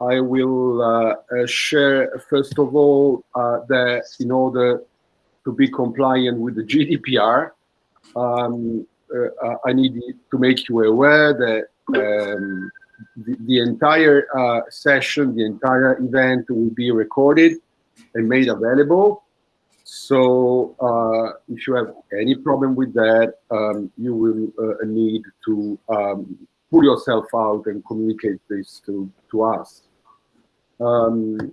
I will uh, uh, share, first of all, uh, that in order to be compliant with the GDPR, um, uh, I need to make you aware that um, the, the, entire uh, session, the entire event will be recorded and made available. So uh, if you have any problem with that, um, you will need to um, pull yourself out and communicate this to, to us. Um,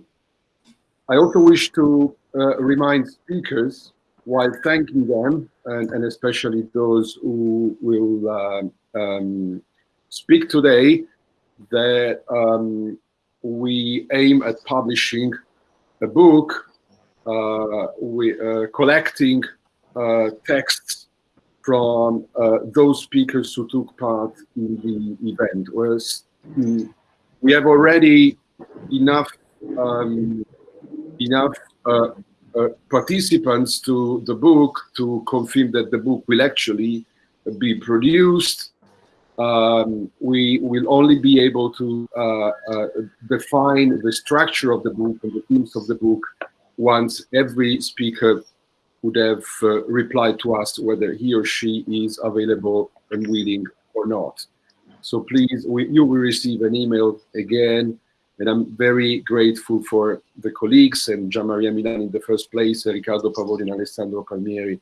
I also wish to uh, remind speakers, while thanking them, and, and especially those who will um, um, speak today, that um, we aim at publishing a book, uh, we, uh, collecting uh, texts from uh, those speakers who took part in the event. Whereas mm, we have already enough um, enough uh, uh, participants to the book to confirm that the book will actually be produced. Um, we will only be able to uh, uh define the structure of the book and the themes of the book once every speaker would have uh, replied to us whether he or she is available and willing or not. So please, we, you will receive an email again and I'm very grateful for the colleagues and Gian Maria Milan in the first place, Riccardo Pavoni and Alessandro Palmieri,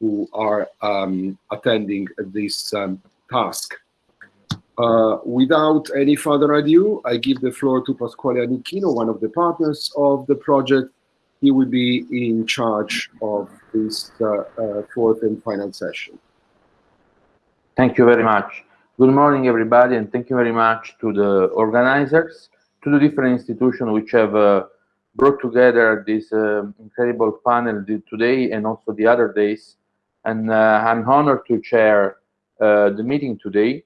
who are um, attending this um, task. Uh, without any further ado, I give the floor to Pasquale Annicchino, one of the partners of the project. He will be in charge of this uh, uh, fourth and final session. Thank you very much. Good morning, everybody, and thank you very much to the organizers to the different institutions which have uh, brought together this uh, incredible panel today and also the other days. And uh, I'm honored to chair uh, the meeting today,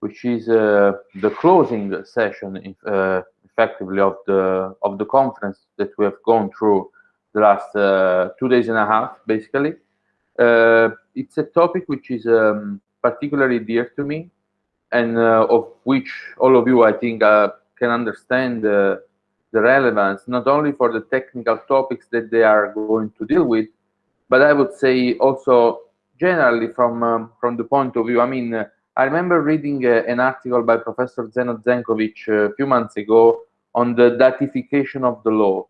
which is uh, the closing session, uh, effectively, of the of the conference that we have gone through the last two days and a half, basically. it's a topic which is um, particularly dear to me, and of which all of you, I think, can understand the, the relevance, not only for the technical topics that they are going to deal with, but I would say also generally from um, from the point of view. I mean, uh, I remember reading uh, an article by Professor Zeno Zencovich uh, a few months ago on the datification of the law,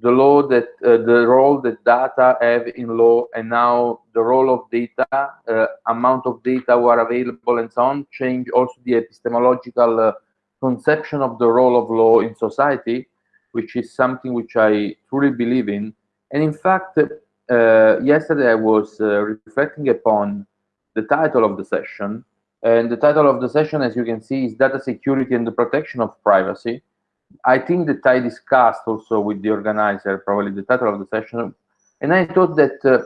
the law that uh, the role that data have in law, and now the role of data, uh, amount of data who are available, and so on, change also the epistemological uh, conception of the role of law in society, which is something which I truly believe in. And in fact, uh, yesterday I was uh, reflecting upon the title of the session. And the title of the session, as you can see, is Data Security and the Protection of Privacy. I think that I discussed also with the organizer, probably the title of the session. And I thought that uh,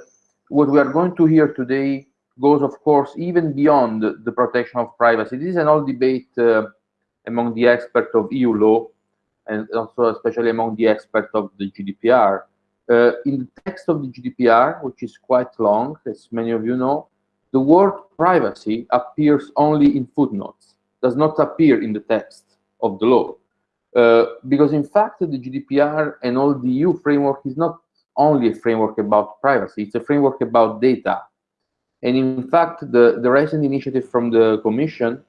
what we are going to hear today goes, of course, even beyond the protection of privacy. This is an old debate uh, among the experts of EU law and also especially among the experts of the GDPR. Uh, in the text of the GDPR, which is quite long, as many of you know, the word privacy appears only in footnotes, does not appear in the text of the law. Uh, because in fact, the GDPR and all the EU framework is not only a framework about privacy, it's a framework about data. And in fact, the, the recent initiative from the Commission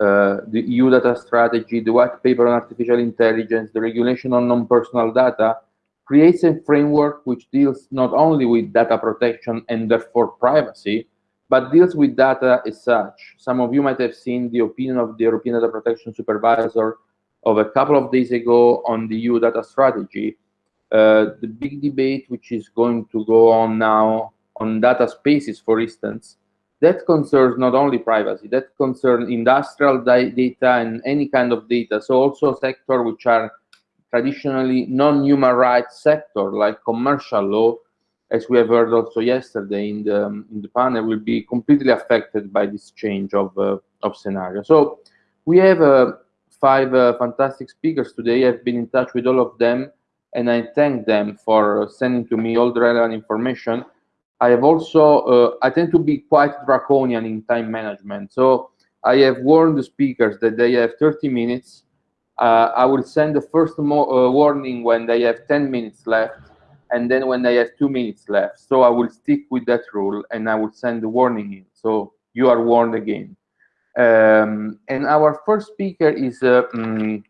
uh, the EU data strategy, the white paper on artificial intelligence, the regulation on non-personal data, creates a framework which deals not only with data protection and therefore privacy, but deals with data as such. Some of you might have seen the opinion of the European Data Protection Supervisor of a couple of days ago on the EU data strategy. Uh, the big debate which is going to go on now on data spaces, for instance, that concerns not only privacy, that concerns industrial data and any kind of data. So also sector which are traditionally non-human rights sector, like commercial law, as we have heard also yesterday in the, in the panel, will be completely affected by this change of, uh, of scenario. So we have uh, five uh, fantastic speakers today. I've been in touch with all of them, and I thank them for sending to me all the relevant information. I have also, uh, I tend to be quite draconian in time management. So I have warned the speakers that they have 30 minutes. uh, I will send the first uh, warning when they have 10 minutes left, and then when they have two minutes left. So I will stick with that rule, and I will send the warning in. So you are warned again. Um, and our first speaker is um,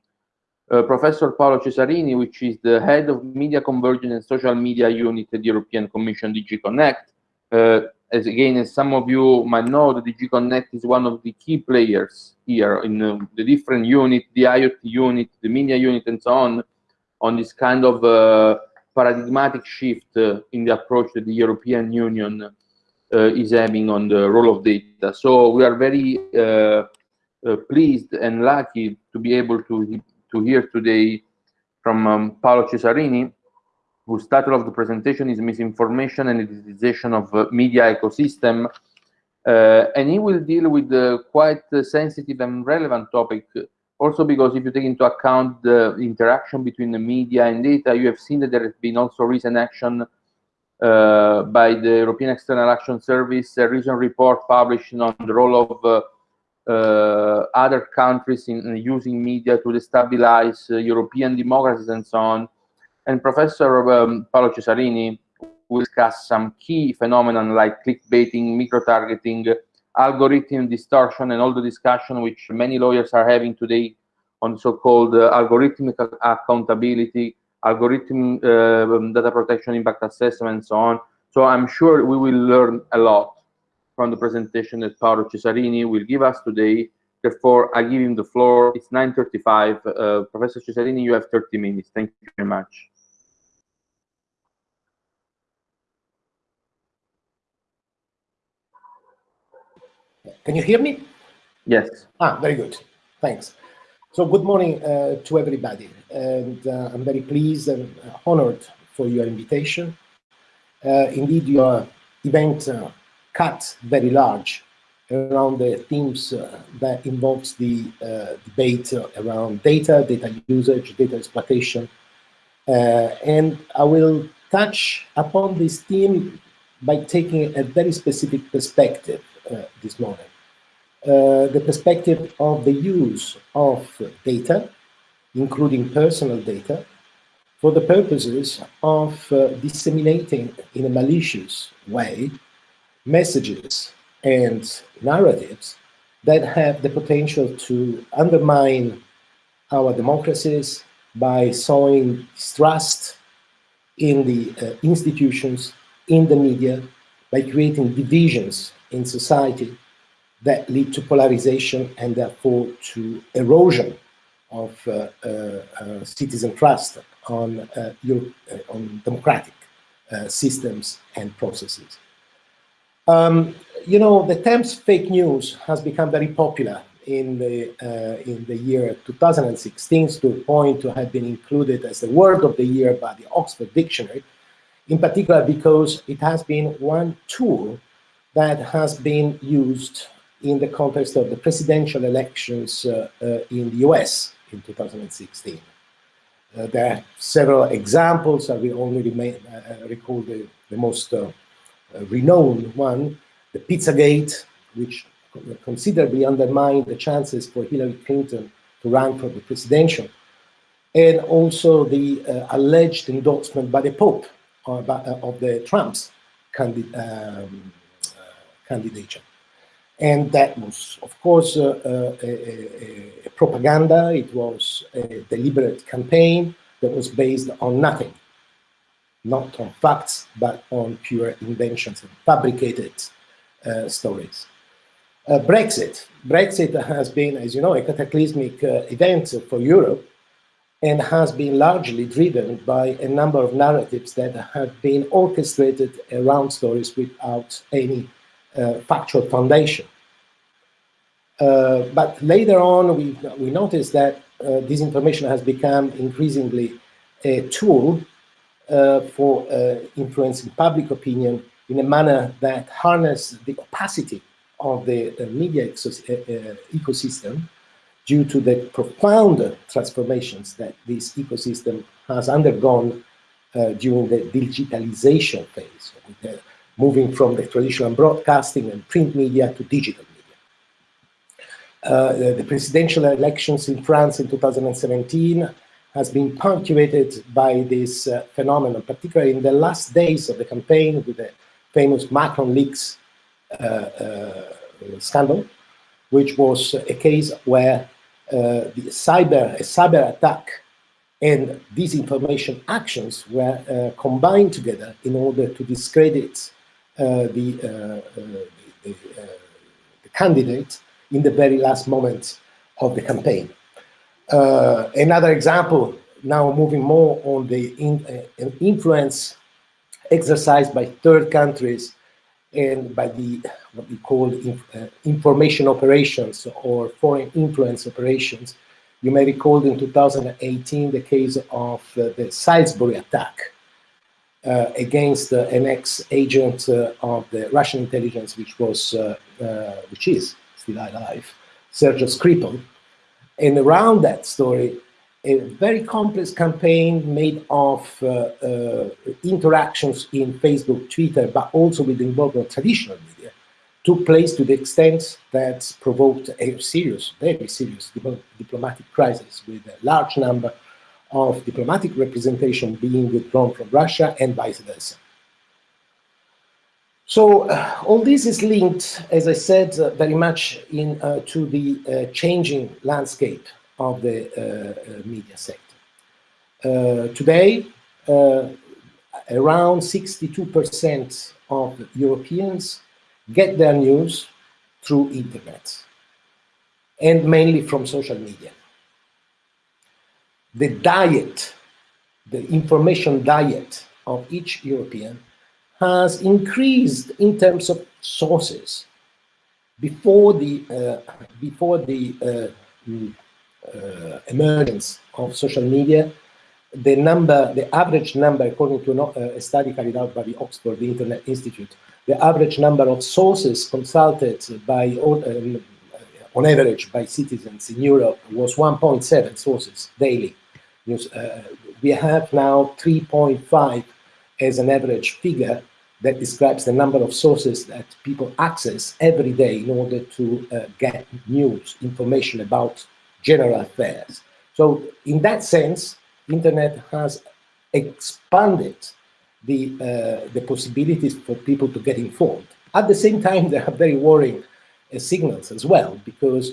uh, Professor Paolo Cesarini, which is the head of Media Convergence and Social Media Unit at the European Commission DG Connect. Uh, as again, as some of you might know, the DG Connect is one of the key players here in uh, the different unit, the IoT unit, the media unit, and so on, on this kind of uh, paradigmatic shift uh, in the approach that the European Union is having on the role of data. So we are very uh, pleased and lucky to be able to, to hear today from um, Paolo Cesarini, whose title of the presentation is Misinformation and Digitization of uh, Media Ecosystem. Uh, and he will deal with the quite uh, sensitive and relevant topic, also because if you take into account the interaction between the media and data, you have seen that there has been also recent action uh, by the European External Action Service, a recent report published on the role of uh, uh, other countries in, in, using media to destabilize European democracies and so on and Professor um, Paolo Cesarini will discuss some key phenomena like clickbaiting, micro-targeting, algorithm distortion, and all the discussion which many lawyers are having today on so-called uh, algorithmic accountability, algorithm uh, data protection impact assessment, and so on. So I'm sure we will learn a lot from the presentation that Paolo Cesarini will give us today. Therefore, I give him the floor. It's 9.35. Uh, Professor Cesarini, you have 30 minutes. Thank you very much. Can you hear me? Yes. Ah, very good. Thanks. So good morning uh, to everybody. And uh, I'm very pleased and honored for your invitation. Uh, indeed, your event uh, cut very large around the themes uh, that involves the uh, debate around data, data usage, data exploitation. and I will touch upon this theme by taking a very specific perspective uh, this morning. Uh, the perspective of the use of data, including personal data, for the purposes of uh, disseminating in a malicious way messages and narratives that have the potential to undermine our democracies by sowing distrust in the uh, institutions, in the media, by creating divisions in society that lead to polarization and therefore to erosion of uh, uh, uh citizen trust on, uh, Europe, uh, on democratic systems and processes. Um, you know, the terms fake news has become very popular in the uh, in the year 2016 to a point to have been included as the word of the year by the Oxford Dictionary, in particular because it has been one tool that has been used in the context of the presidential elections uh, uh, in the US in 2016. Uh, there are several examples. I will only remain, recall the, the most renowned one, the Pizzagate, which considerably undermined the chances for Hillary Clinton to run for the presidential, and also the uh, alleged endorsement by the Pope of, uh, of the Trump's candid um, uh, candidature. And that was, of course, uh, uh, a, a, propaganda. It was a deliberate campaign that was based on nothing, not on facts, but on pure inventions and fabricated uh, stories. Uh, Brexit. Brexit has been, as you know, a cataclysmic uh, event for Europe and has been largely driven by a number of narratives that have been orchestrated around stories without any uh, factual foundation. Uh, but later on, we, we noticed that uh, disinformation has become increasingly a tool uh, for uh, influencing public opinion in a manner that harness the opacity of the media ecosystem due to the profound transformations that this ecosystem has undergone uh, during the digitalization phase, moving from the traditional broadcasting and print media to digital media. uh, the, the, presidential elections in France in 2017 has been punctuated by this uh, phenomenon, particularly in the last days of the campaign with the famous Macron leaks uh, uh scandal, which was a case where uh, the cyber, a cyber attack and disinformation actions were uh, combined together in order to discredit the, the, the, the candidate in the very last moments of the campaign. Uh, another example, now moving more on the in, uh, influence exercised by third countries and by the what we call uh, information operations or foreign influence operations. You may recall in 2018 the case of uh, the Salisbury attack uh, against an ex-agent of the Russian intelligence, which was, which is still alive, Sergei Skripal. And around that story, a very complex campaign made of uh, uh, interactions in Facebook, Twitter, but also with the involvement of traditional media, took place to the extent that provoked a serious, very serious diplomatic crisis with a large number of diplomatic representation being withdrawn from Russia and vice versa. So uh, all this is linked, as I said, uh, very much in, uh, to the uh, changing landscape of the uh, uh, media sector. today, around 62% of Europeans get their news through internet and mainly from social media. The diet, the information diet of each European has increased in terms of sources. Before the, uh, before the uh, mm, uh, emergence of social media, the number, the average number, according to uh, a study carried out by the Oxford Internet Institute, the average number of sources consulted by, um, on average, by citizens in Europe was 1.7 sources daily. Uh, we have now 3.5 as an average figure that describes the number of sources that people access every day in order to uh, get news, information about general affairs. So in that sense, internet has expanded the, uh, the possibilities for people to get informed. At the same time, there are very worrying uh, signals as well, because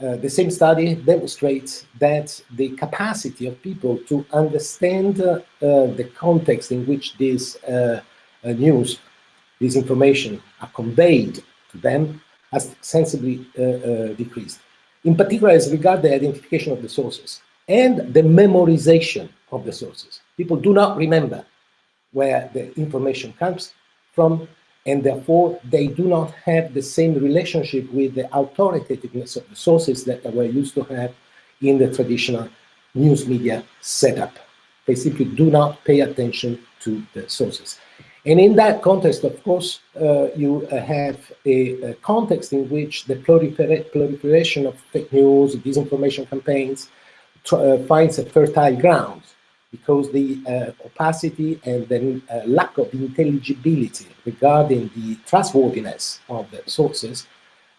uh, the same study demonstrates that the capacity of people to understand uh, the context in which this uh, uh, news, this information are conveyed to them has sensibly decreased in particular as regards the identification of the sources and the memorization of the sources. People do not remember where the information comes from, and therefore they do not have the same relationship with the authoritativeness of the sources that they were used to have in the traditional news media setup. They simply do not pay attention to the sources. And in that context, of course, uh, you uh, have a, a, context in which the prolifer proliferation of fake news, disinformation campaigns uh, finds a fertile ground because the uh, opacity and the uh, lack of intelligibility regarding the trustworthiness of the sources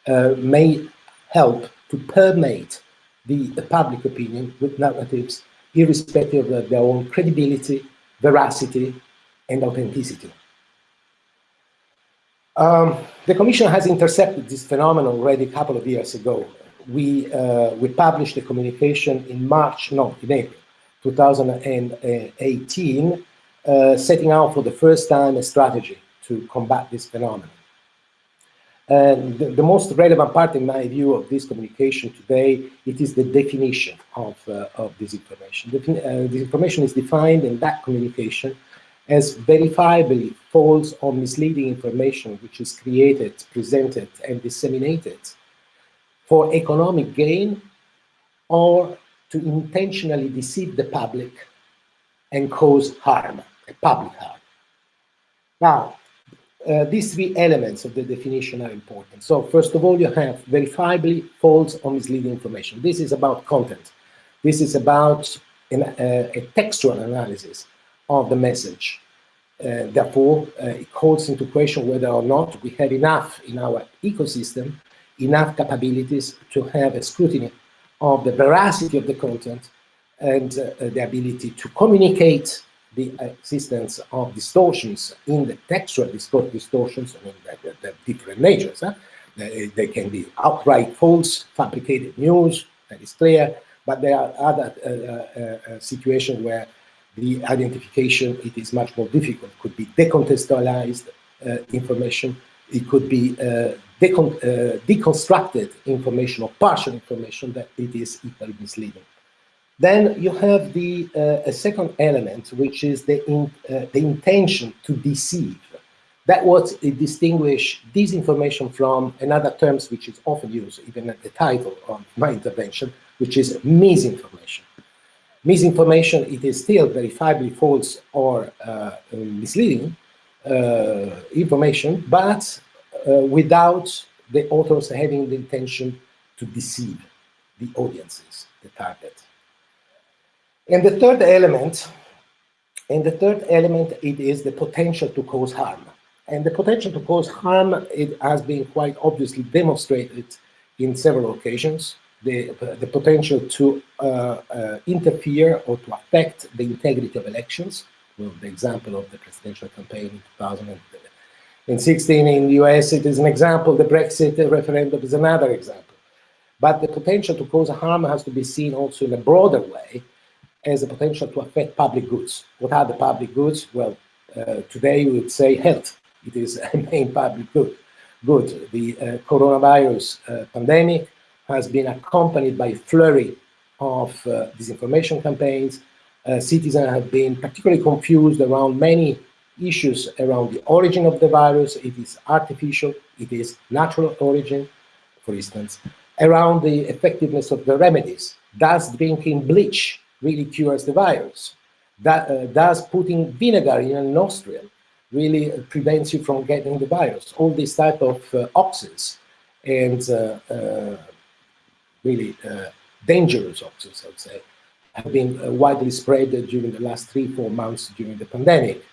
uh, may help to permeate the, the public opinion with narratives irrespective of their own credibility, veracity, and authenticity. Um, the Commission has intercepted this phenomenon already a couple of years ago. We, uh, we published a communication in March, no, in April 2018, uh, setting out for the first time a strategy to combat this phenomenon. And the, the, most relevant part, in my view, of this communication today, it is the definition of, uh, of disinformation. Defin uh, disinformation is defined in that communication as verifiably false or misleading information which is created, presented, and disseminated for economic gain or to intentionally deceive the public and cause harm, public harm. Now, uh, these three elements of the definition are important. So first of all, you have verifiably false or misleading information. This is about content. This is about an, uh, a textual analysis of the message. Uh, therefore, uh, it calls into question whether or not we have enough in our ecosystem enough capabilities to have a scrutiny of the veracity of the content and uh, the ability to communicate the existence of distortions in the textual distortions, I mean, the, different natures. Huh? They, they, can be outright false, fabricated news, that is clear, but there are other uh, uh, uh, situations where the identification, it is much more difficult. Could be decontextualized uh, information, it could be uh, deconstructed information or partial information that it is equally misleading. Then you have the uh, a second element, which is the in, uh, the intention to deceive. That what distinguish disinformation from another terms which is often used, even at the title of my intervention, which is misinformation. Misinformation, it is still verifiably false or uh, misleading uh, information, but without the authors having the intention to deceive the audiences, the target. And the third element, and the third element, it is the potential to cause harm. And the potential to cause harm, it has been quite obviously demonstrated in several occasions. The, the potential to uh, uh, interfere or to affect the integrity of elections. Well, the example of the presidential campaign in 2016 in 16 in the US, it is an example. The Brexit referendum is another example. But the potential to cause harm has to be seen also in a broader way as a potential to affect public goods. What are the public goods? Well, uh, today we would say health. It is a main public good. Good. The uh, coronavirus uh, pandemic has been accompanied by a flurry of uh, disinformation campaigns. Uh, citizens have been particularly confused around many issues around the origin of the virus. It is artificial, it is natural origin, for instance, around the effectiveness of the remedies. Does drinking bleach really cures the virus. That uh, does putting vinegar in a nostril really prevents you from getting the virus. All these type of uh, oxes and uh, uh really uh, dangerous oxes, I'd say, have been uh, widely spread during the last three, four months during the pandemic.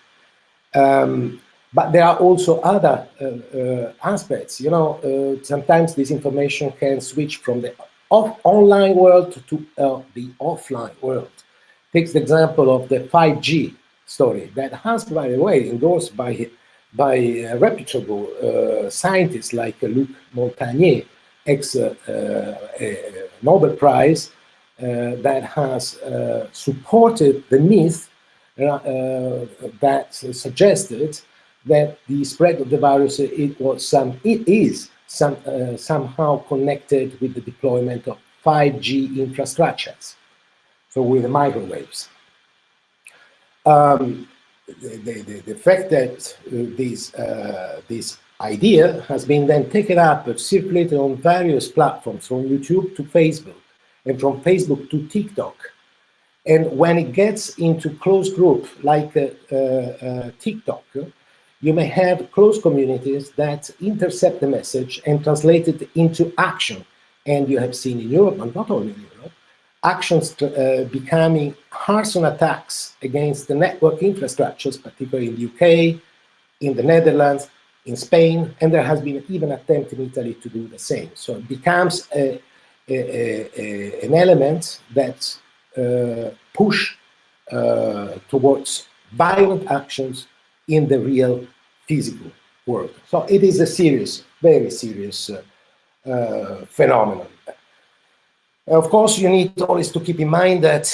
Um, but there are also other aspects. You know, sometimes this information can switch from the off online world to uh, the offline world. Takes the example of the 5G story that has, by the way, endorsed by by uh, reputable uh, scientists like Luc Montagnier, ex-Nobel uh, uh, Prize, uh, that has supported the myth that suggested that the spread of the virus it was some it is some, uh, somehow connected with the deployment of 5G infrastructures, so with the microwaves. Um, the, the, the, fact that uh, this, uh, this idea has been then taken up and circulated on various platforms, from YouTube to Facebook, and from Facebook to TikTok. And when it gets into close group like uh, uh, TikTok, you may have close communities that intercept the message and translate it into action. And you have seen in Europe, and not only in Europe, actions uh, becoming arson attacks against the network infrastructures, particularly in the UK, in the Netherlands, in Spain, and there has been even attempt in Italy to do the same. So it becomes a, a, a, an element that push uh, towards violent actions in the real physical world. So it is a serious, very serious uh, uh, phenomenon. Of course, you need always to keep in mind that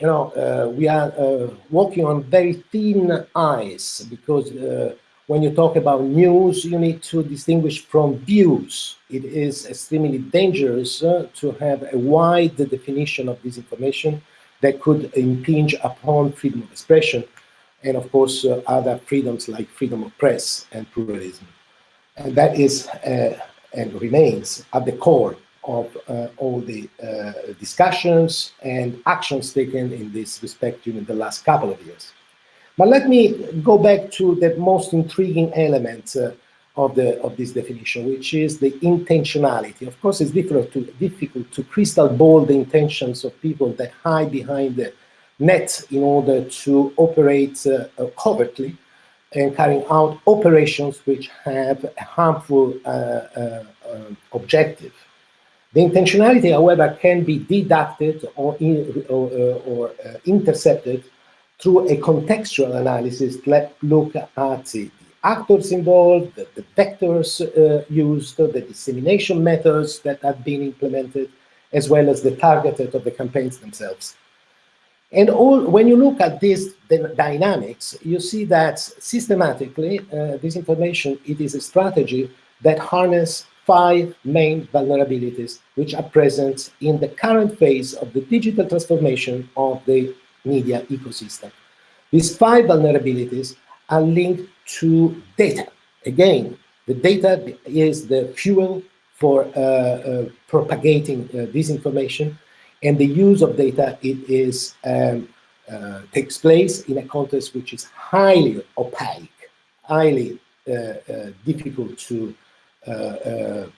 you know uh, we are uh, walking on very thin ice because uh, when you talk about news, you need to distinguish from views. It is extremely dangerous uh, to have a wide definition of disinformation that could impinge upon freedom of expression and of course uh, other freedoms like freedom of press and pluralism. And that is uh, and remains at the core of uh, all the uh, discussions and actions taken in this respect during the last couple of years. But let me go back to the most intriguing element uh, of the of this definition, which is the intentionality. Of course, it's difficult to difficult to crystal ball the intentions of people that hide behind the net in order to operate uh, uh, covertly and carrying out operations which have a harmful uh, uh, objective. The intentionality, however, can be deducted or, in, or, or uh, intercepted through a contextual analysis that look at the actors involved, the, the vectors uh, used, the dissemination methods that have been implemented, as well as the targeted of the campaigns themselves. And all, when you look at these dynamics, you see that systematically, uh, disinformation, it is a strategy that harness five main vulnerabilities which are present in the current phase of the digital transformation of the media ecosystem. These five vulnerabilities are linked to data. Again, the data is the fuel for uh, uh, propagating uh, disinformation, and the use of data it is um, uh, takes place in a context which is highly opaque, highly uh, uh, difficult to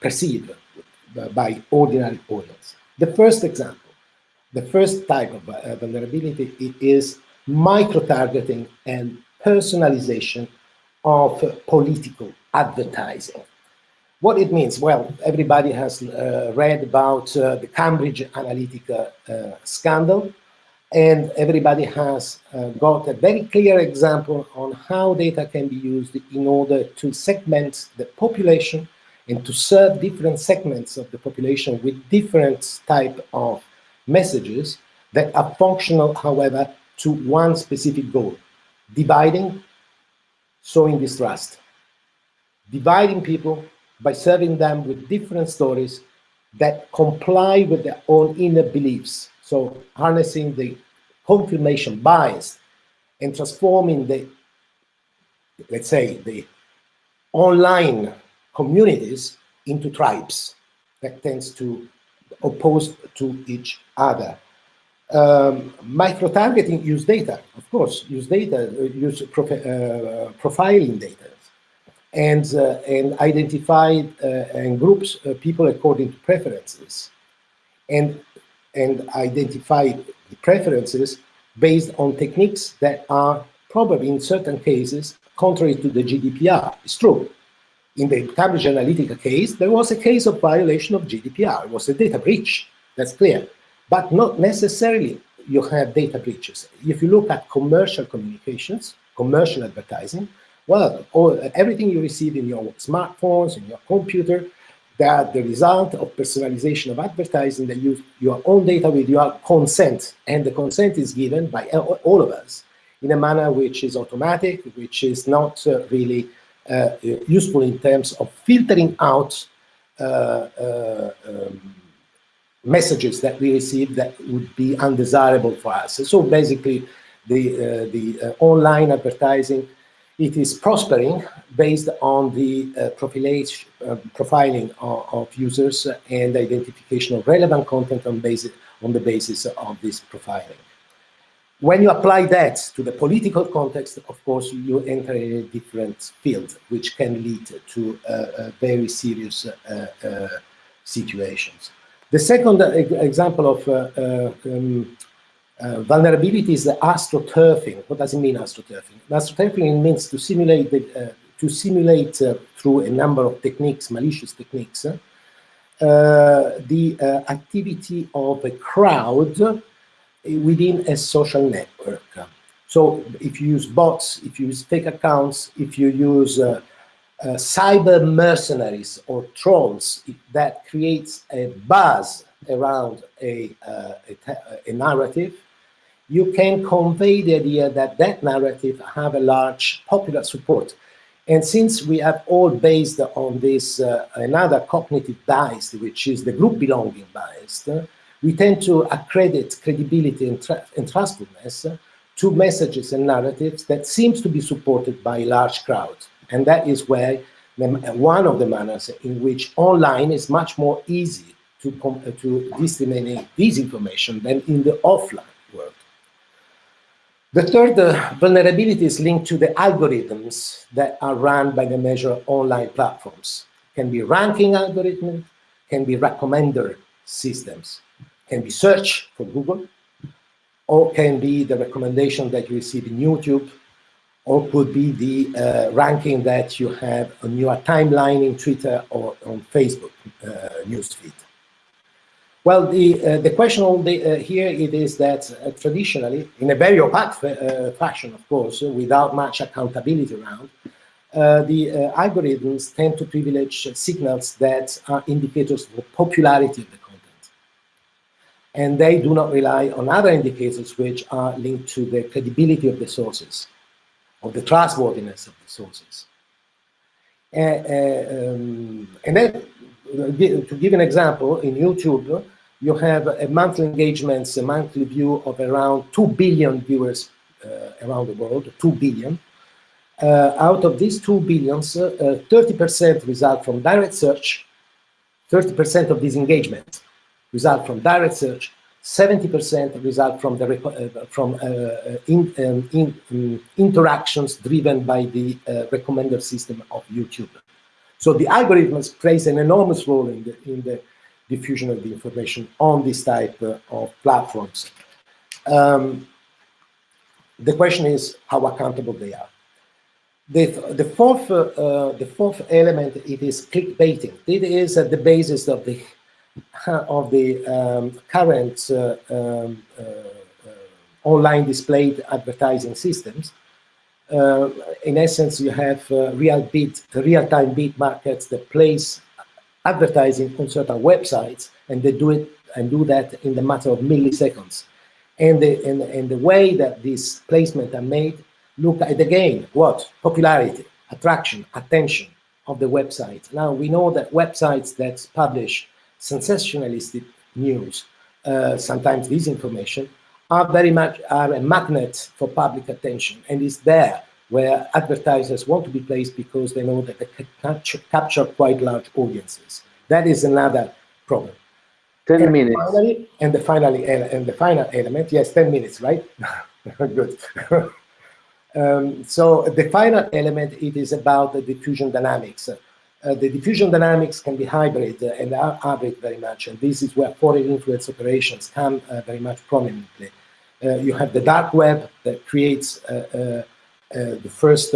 perceive by ordinary audience. The first example, the first type of vulnerability is micro-targeting and personalization of political advertising. What it means? Well, everybody has uh, read about uh, the Cambridge Analytica uh, scandal, and everybody has uh, got a very clear example on how data can be used in order to segment the population and to serve different segments of the population with different type of messages that are functional, however, to one specific goal, dividing, sowing distrust, dividing people by serving them with different stories that comply with their own inner beliefs. So harnessing the confirmation bias and transforming the, let's say, the online communities into tribes that tends to oppose to each other. Um, micro-targeting use data, of course, use data, uh, use uh, profiling data, and uh, and identify uh, and groups uh, people according to preferences, and and identify the preferences based on techniques that are probably in certain cases contrary to the GDPR. It's true. In the Cambridge Analytica case, there was a case of violation of GDPR. It was a data breach. That's clear but not necessarily you have data breaches. If you look at commercial communications, commercial advertising, well, all, everything you receive in your smartphones, in your computer, are the result of personalization of advertising that use your own data with your consent. And the consent is given by all of us in a manner which is automatic, which is not uh, really useful in terms of filtering out uh, uh um, messages that we receive that would be undesirable for us. So basically, the, uh, the uh, online advertising, it is prospering based on the uh, uh profiling of, of, users and identification of relevant content on, basis, on the basis of this profiling. When you apply that to the political context, of course, you enter a different field, which can lead to uh, very serious uh, situations. The second example of uh, uh, um, uh, vulnerability is astroturfing. What does it mean, astroturfing? Astroturfing means to simulate the, to simulate through a number of techniques, malicious techniques, uh, the uh, activity of a crowd within a social network. So if you use bots, if you use fake accounts, if you use uh, uh, cyber mercenaries or trolls that creates a buzz around a, uh, a, a, narrative, you can convey the idea that that narrative have a large popular support. And since we have all based on this uh, another cognitive bias, which is the group belonging bias, we tend to accredit credibility and, and trustfulness to messages and narratives that seems to be supported by large crowds. And that is where the, one of the manners in which online is much more easy to, to disseminate this information than in the offline world. The third uh, vulnerability is linked to the algorithms that are run by the major online platforms. Can be ranking algorithms, can be recommender systems, can be search for Google, or can be the recommendation that you receive in YouTube or could be the uh, ranking that you have on your timeline in Twitter or on Facebook. newsfeed. Well, the uh, the question the, uh, here it is that uh, traditionally, in a very opaque fashion, of course, without much accountability around, the algorithms tend to privilege signals that are indicators of popularity of the. And they do not rely on other indicators which are linked to the credibility of the sources, of the trustworthiness of the sources. Uh, um, and then, to give an example, in YouTube, you have a monthly engagements, a monthly view of around 2 billion viewers uh, around the world, 2 billion. Uh, out of these 2 billions, 30% uh, result from direct search, 30% of these engagements result from direct search, 70% result from the uh, from uh, in, um, in, um, interactions driven by the uh, recommender system of YouTube. So the algorithms plays an enormous role in the in the diffusion of the information on this type uh, of platforms. Um, the question is how accountable they are. The, the, fourth, uh, uh, the fourth element, it is clickbaiting. It is at the basis of the, of the um, current uh, um, uh, uh, online displayed advertising systems. in essence, you have real bid, real-time bid markets that place advertising on certain websites, and they do it and do that in the matter of milliseconds. And the, and, and the way that these placements are made, look at again, what? Popularity, attraction, attention of the website. Now, we know that websites that publish sensationalistic news, uh, sometimes disinformation, are very much are a magnet for public attention and is there where advertisers want to be placed because they know that they can capture, capture quite large audiences. That is another problem. 10 and minutes. Finally, and the finally and the final element, yes, 10 minutes, right? Good. um, so the final element, it is about the diffusion dynamics. Uh, the diffusion dynamics can be hybrid uh, and are hybrid very much, and this is where foreign influence operations come uh, very much prominently. You have the dark web that creates the first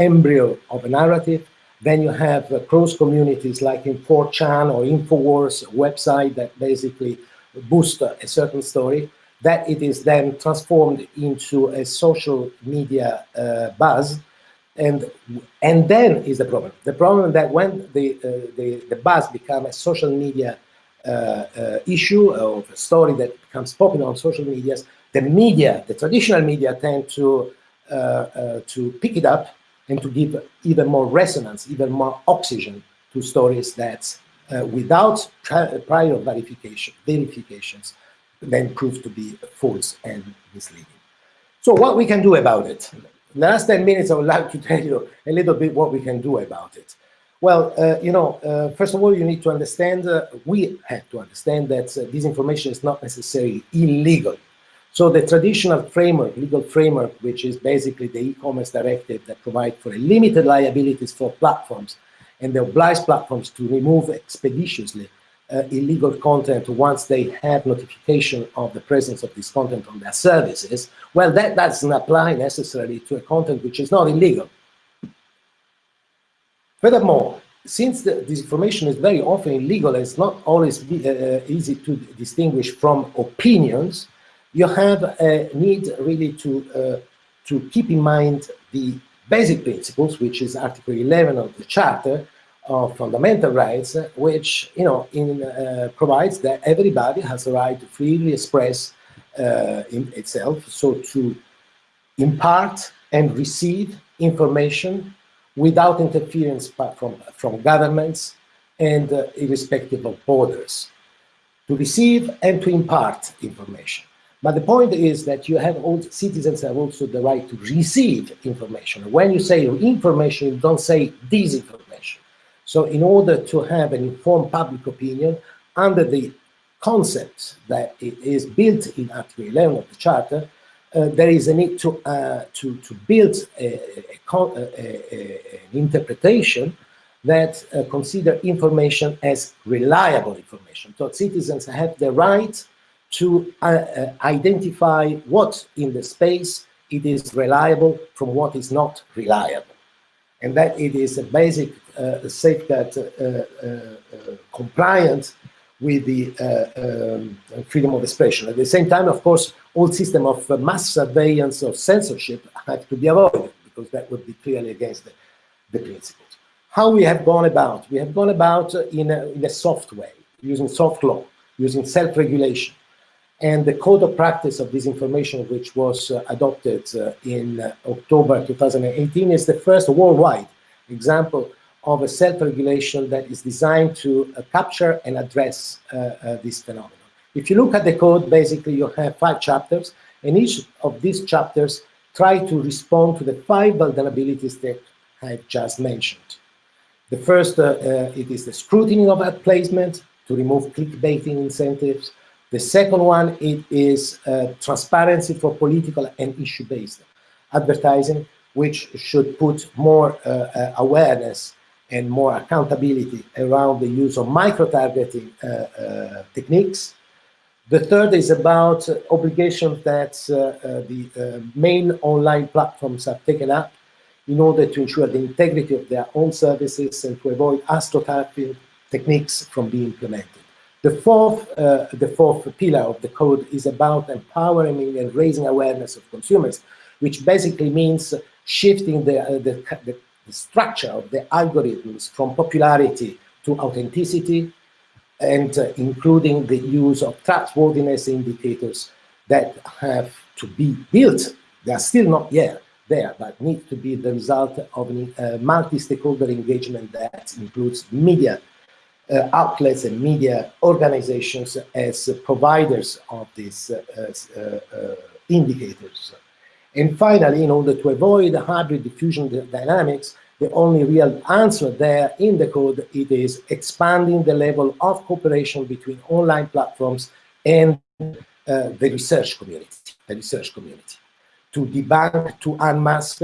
embryo of a narrative. Then you have uh, cross communities like in 4chan or InfoWars website that basically boost a certain story that it is then transformed into a social media uh, buzz and and then is the problem the problem that when the uh, the, the buzz become a social media uh, issue or a story that becomes popular on social medias the media the traditional media tend to uh, uh, to pick it up and to give even more resonance, even more oxygen to stories that uh, without prior verification, verifications then prove to be false and misleading. So what we can do about it? The last 10 minutes, I would like to tell you a little bit what we can do about it. Well, uh, you know, uh, first of all, you need to understand, uh, we have to understand that disinformation is not necessarily illegal. So the traditional framework, legal framework, which is basically the e-commerce directive that provides for limited liabilities for platforms and they oblige platforms to remove expeditiously uh, illegal content once they have notification of the presence of this content on their services, well, that doesn't apply necessarily to a content which is not illegal. Furthermore, since the, this information is very often illegal, and it's not always be, uh, easy to distinguish from opinions, you have a need really to, uh, to keep in mind the basic principles, which is Article 11 of the Charter of Fundamental Rights, which you know in, uh, provides that everybody has the right to freely express uh, in itself, so to impart and receive information without interference from, from governments and uh, irrespective of borders, to receive and to impart information. But the point is that you have all citizens have also the right to receive information. When you say information, you don't say disinformation. So in order to have an informed public opinion under the concept that it is built in Article 11 of the Charter, uh, there is a need to, uh, to, to build a, a, a, an interpretation that uh, consider information as reliable information. So citizens have the right to uh, uh, identify what in the space it is reliable from what is not reliable. And that it is a basic uh, safeguard uh, uh, uh, compliant with the um, freedom of expression. At the same time, of course, all system of mass surveillance of censorship have to be avoided because that would be clearly against the, the principles. How we have gone about? We have gone about in a, in a soft way, using soft law, using self-regulation. And the code of practice of disinformation, which was uh, adopted uh, in uh, October 2018, is the first worldwide example of a self-regulation that is designed to uh, capture and address uh, uh, this phenomenon. If you look at the code, basically you have five chapters, and each of these chapters try to respond to the five vulnerabilities that I just mentioned. The first, it is the scrutiny of ad placement to remove clickbaiting incentives. The second one, it is uh, transparency for political and issue-based advertising, which should put more uh, uh, awareness and more accountability around the use of micro-targeting uh, uh, techniques. The third is about uh, obligations that the main online platforms have taken up in order to ensure the integrity of their own services and to avoid astroturfing techniques from being implemented. The fourth, uh, the fourth pillar of the code is about empowering and raising awareness of consumers, which basically means shifting the, uh, the, the, structure of the algorithms from popularity to authenticity, and uh, including the use of trustworthiness indicators that have to be built. They are still not yet there, but need to be the result of a uh, multi-stakeholder engagement that includes media outlets and media organizations as providers of these uh, uh, indicators. And finally, in order to avoid hybrid diffusion dynamics, the only real answer there in the code it is expanding the level of cooperation between online platforms and uh, the research community, the research community, to debunk, to unmask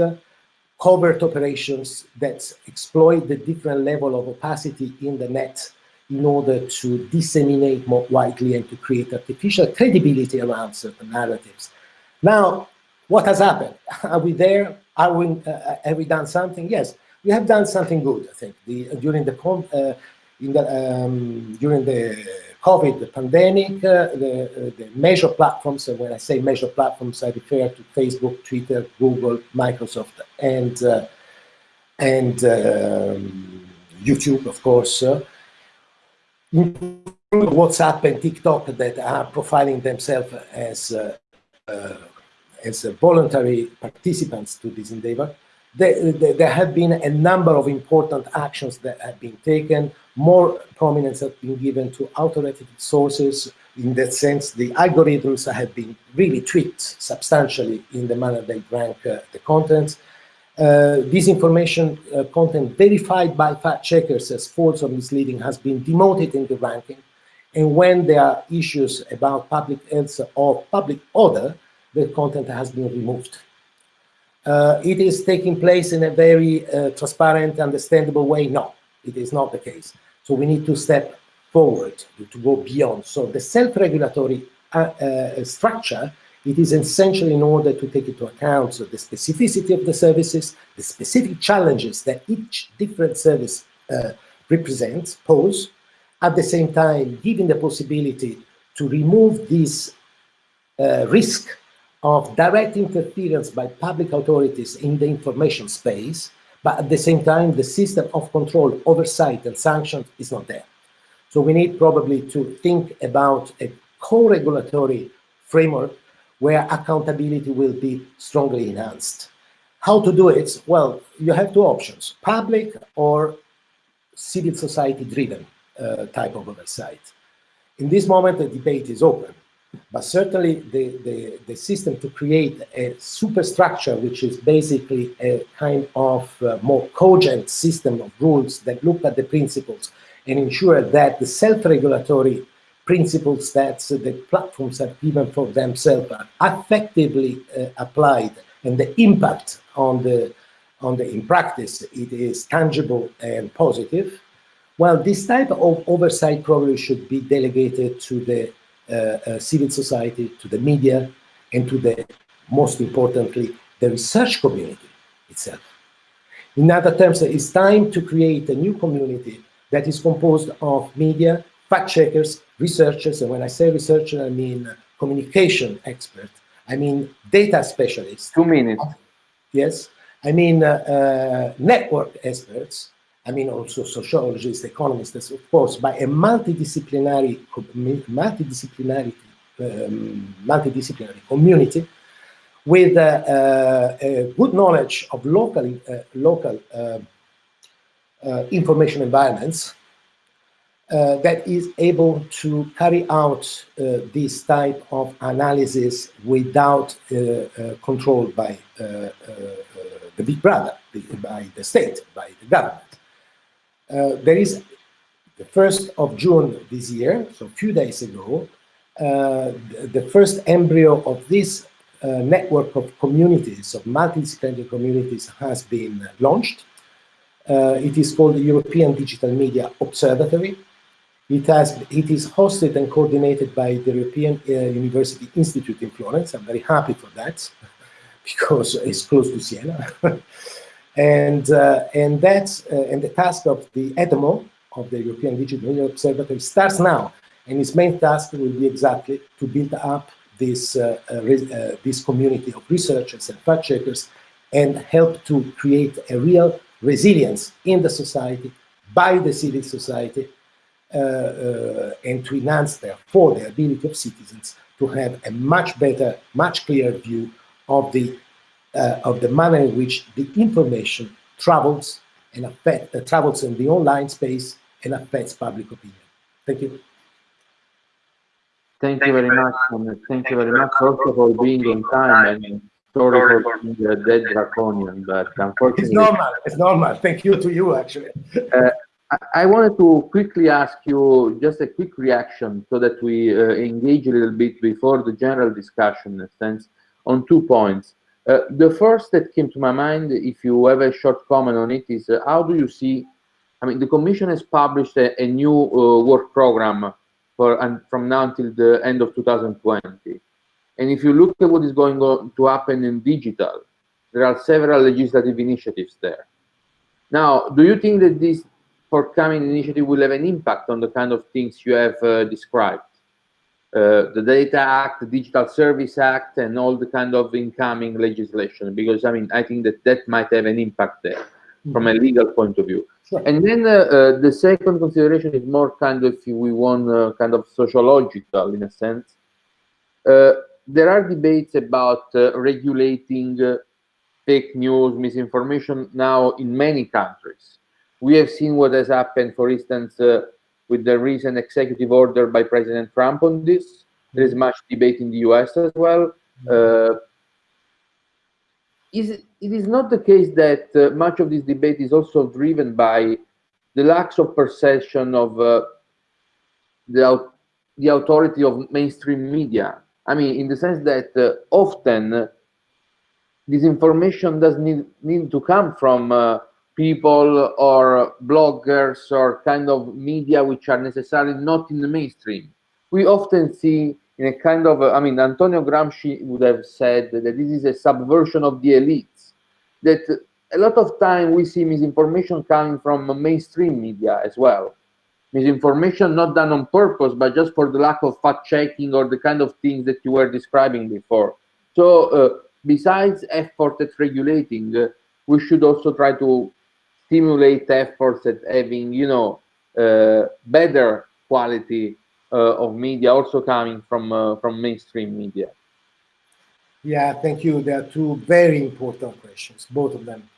covert operations that exploit the different level of opacity in the net in order to disseminate more widely and to create artificial credibility around certain narratives. Now, what has happened? Are we there? Are we, uh, uh, have we done something? Yes, we have done something good, I think. The, during the, uh, in the um, during the COVID pandemic, uh, the, uh, the major platforms, when I say major platforms, I refer to Facebook, Twitter, Google, Microsoft, and, uh, and um, YouTube, of course, WhatsApp and TikTok that are profiling themselves as uh, uh, as voluntary participants to this endeavor. There, there, have been a number of important actions that have been taken. More prominence has been given to authoritative sources. In that sense, the algorithms have been really tweaked substantially in the manner they rank uh, the contents. Uh, this information uh, content verified by fact checkers as false or misleading has been demoted in the ranking. And when there are issues about public health or public order, the content has been removed. Uh, it is taking place in a very uh, transparent, understandable way. No, it is not the case. So we need to step forward to, go beyond. So the self-regulatory uh, uh structure it is essential in order to take into account the specificity of the services, the specific challenges that each different service uh, represents, pose, at the same time giving the possibility to remove this uh, risk of direct interference by public authorities in the information space, but at the same time, the system of control, oversight, and sanctions is not there. So we need probably to think about a co-regulatory framework where accountability will be strongly enhanced. How to do it? Well, you have two options, public or civil society driven uh, type of oversight. In this moment, the debate is open, but certainly the, the, the system to create a superstructure, which is basically a kind of uh, more cogent system of rules that look at the principles and ensure that the self-regulatory principles that the platforms have given for themselves are effectively uh, applied and the impact on the on the in practice it is tangible and positive. Well this type of oversight probably should be delegated to the uh, uh, civil society to the media and to the most importantly the research community itself. In other terms it's time to create a new community that is composed of media, fact checkers, researchers, and when I say researcher, I mean communication expert, I mean data specialists. Two minutes. Yes, I mean uh, uh, network experts, I mean also sociologists, economists, of course, by a multidisciplinary, multidisciplinary, um, multidisciplinary community with uh, uh, a good knowledge of local, uh, local uh, information environments uh, that is able to carry out uh, this type of analysis without uh, controlled by the big brother, by the state, by the government. there is the 1st of June this year, so a few days ago, uh, the first embryo of this uh, network of communities, of multidisciplinary communities, has been launched. Uh, it is called the European Digital Media Observatory. It, has, it is hosted and coordinated by the European uh, University Institute in Florence. I'm very happy for that because it's close to Siena. and, uh, and, that's, uh, and the task of the EDMO, of the European Digital Observatory, starts now. And its main task will be exactly to build up this, uh, uh, uh, this community of researchers and fact checkers and help to create a real resilience in the society by the civil society and to enhance, therefore, the ability of citizens to have a much better, much clearer view of the uh, of the manner in which the information travels and affect, uh, travels in the online space and affects public opinion. Thank you. Thank you very much. Thank you very much also for being on time and sorry for being uh, dead draconian, but unfortunately. It's normal. It's normal. Thank you to you, actually. Uh, I wanted to quickly ask you just a quick reaction so that we uh, engage a little bit before the general discussion, in sense, on two points. Uh, the first that came to my mind, if you have a short comment on it, is uh, how do you see? I mean, the Commission has published a, a new uh, work program for and from now until the end of 2020. And if you look at what is going on to happen in digital, there are several legislative initiatives there. Now, do you think that this forthcoming initiative will have an impact on the kind of things you have uh, described. Uh, the Data Act, the Digital Service Act, and all the kind of incoming legislation, because I mean, I think that that might have an impact there mm -hmm. from a legal point of view. Sure. And then uh, uh, the second consideration is more kind of, if we want, uh, kind of sociological in a sense. Uh, there are debates about regulating fake news, misinformation now in many countries. We have seen what has happened, for instance, uh, with the recent executive order by President Trump on this. There is mm-hmm. much debate in the US as well. Mm-hmm. Uh, is, it is not the case that uh, much of this debate is also driven by the lack of perception of uh, the, the authority of mainstream media. I mean, in the sense that uh, often this information does need, need to come from uh, people or bloggers or kind of media which are necessarily not in the mainstream. We often see in a kind of, I mean, Antonio Gramsci would have said that this is a subversion of the elites, that a lot of time we see misinformation coming from mainstream media as well. Misinformation not done on purpose, but just for the lack of fact checking or the kind of things that you were describing before. So uh, besides effort at regulating, uh, we should also try to stimulate efforts at having, you know, uh, better quality uh, of media also coming from uh, from mainstream media? Yeah, thank you. There are two very important questions, both of them.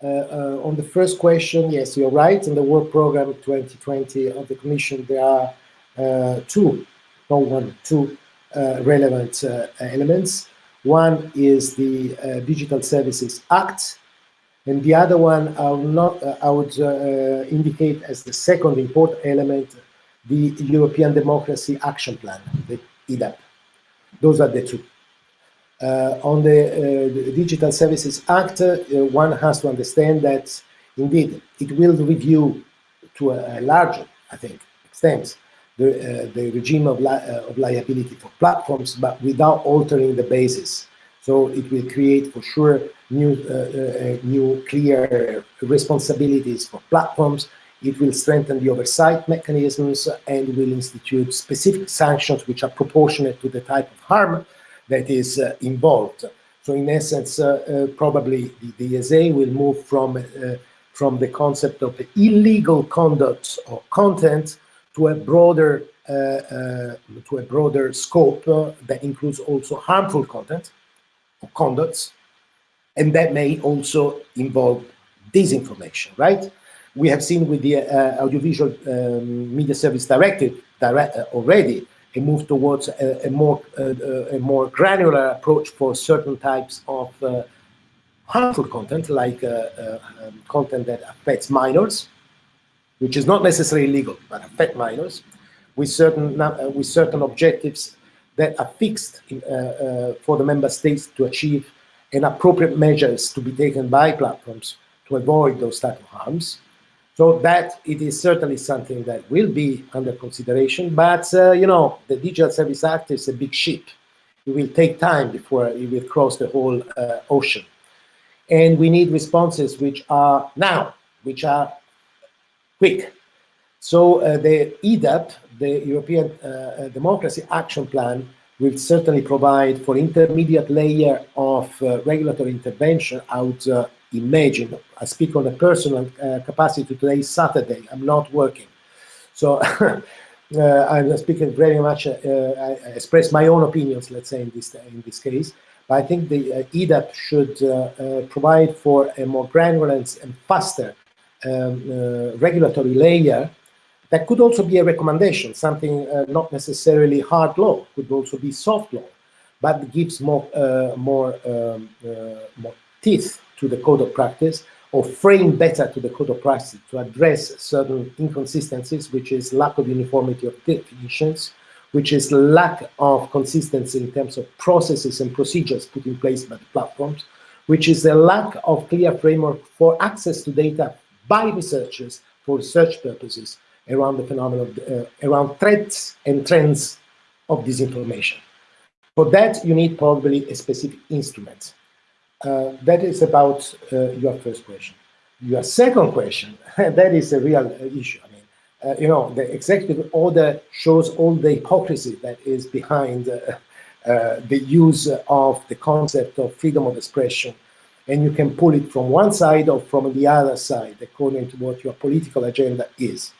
Uh, uh, on the first question, yes, you're right. In the work program 2020 of the Commission, there are uh, two, not one, two relevant elements. One is the Digital Services Act, and the other one I would, not, uh, I would uh, indicate as the second important element, the European Democracy Action Plan, the EDAP. Those are the two. Uh, on the, uh, the, Digital Services Act, uh, one has to understand that indeed it will review to a, a larger, I think, extent the, uh, the regime of, li of liability for platforms, but without altering the basis. So it will create for sure new, uh, uh, new clear responsibilities for platforms It will strengthen the oversight mechanisms and will institute specific sanctions which are proportionate to the type of harm that is uh, involved. So in essence, uh, uh, probably the, DSA will move from, uh, from the concept of the illegal conduct or content to a broader uh, uh, to a broader scope that includes also harmful content conducts, and that may also involve disinformation, right? We have seen with the uh, Audiovisual um, Media Service Directive direct, uh, already a move towards a, a more uh, a more granular approach for certain types of uh, harmful content, like uh, uh, um, content that affects minors, which is not necessarily illegal, but affect minors, with certain with certain objectives that are fixed in, for the member states to achieve and appropriate measures to be taken by platforms to avoid those type of harms. So that it is certainly something that will be under consideration, but uh, you know, the Digital Service Act is a big ship. It will take time before it will cross the whole uh, ocean. And we need responses which are now, which are quick. So uh, the EDAP, the European uh, uh, Democracy Action Plan, will certainly provide for intermediate layer of uh, regulatory intervention out uh, imagine. I speak on a personal uh, capacity today, Saturday, I'm not working. So I'm speaking very much, I express my own opinions, let's say in this, in this case. But I think the EDAP should provide for a more granular and faster um, regulatory layer that could also be a recommendation, something uh, not necessarily hard law, could also be soft law, but gives more, uh, more, um, uh, more teeth to the code of practice or frame better to the code of practice to address certain inconsistencies, which is lack of uniformity of definitions, which is lack of consistency in terms of processes and procedures put in place by the platforms, which is a lack of clear framework for access to data by researchers for research purposes, around the phenomenon of, uh, around threats and trends of disinformation. For that, you need probably a specific instrument. Uh, that is about uh, your first question. Your second question, that is a real uh, issue. I mean, uh, you know, the executive order shows all the hypocrisy that is behind uh, the use of the concept of freedom of expression and you can pull it from one side or from the other side according to what your political agenda is uh,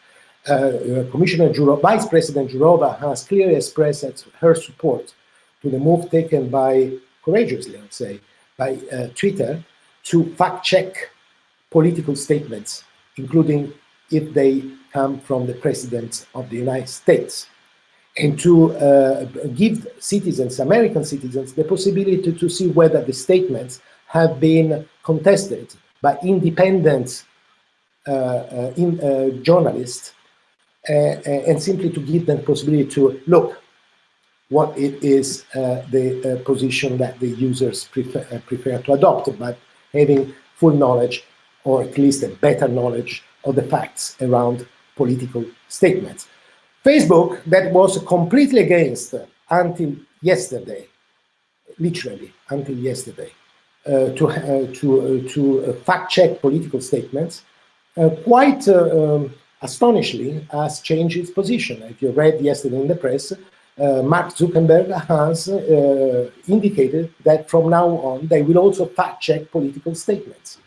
Commissioner Jourova, Vice President Jourova has clearly expressed her support to the move taken by, courageously, I'd say, by uh, Twitter to fact-check political statements, including if they come from the President of the United States, and to uh, give citizens, American citizens, the possibility to, see whether the statements have been contested by independent uh, uh, in, uh, journalists uh, uh, and simply to give them possibility to look what it is uh, the position that the users prefer, prefer to adopt, but having full knowledge or at least a better knowledge of the facts around political statements. Facebook, that was completely against until yesterday, literally until yesterday, uh, to uh, to uh, to fact check political statements, quite um, astonishingly, has changed its position. If you read yesterday in the press, uh, Mark Zuckerberg has uh, indicated that from now on they will also fact check political statements.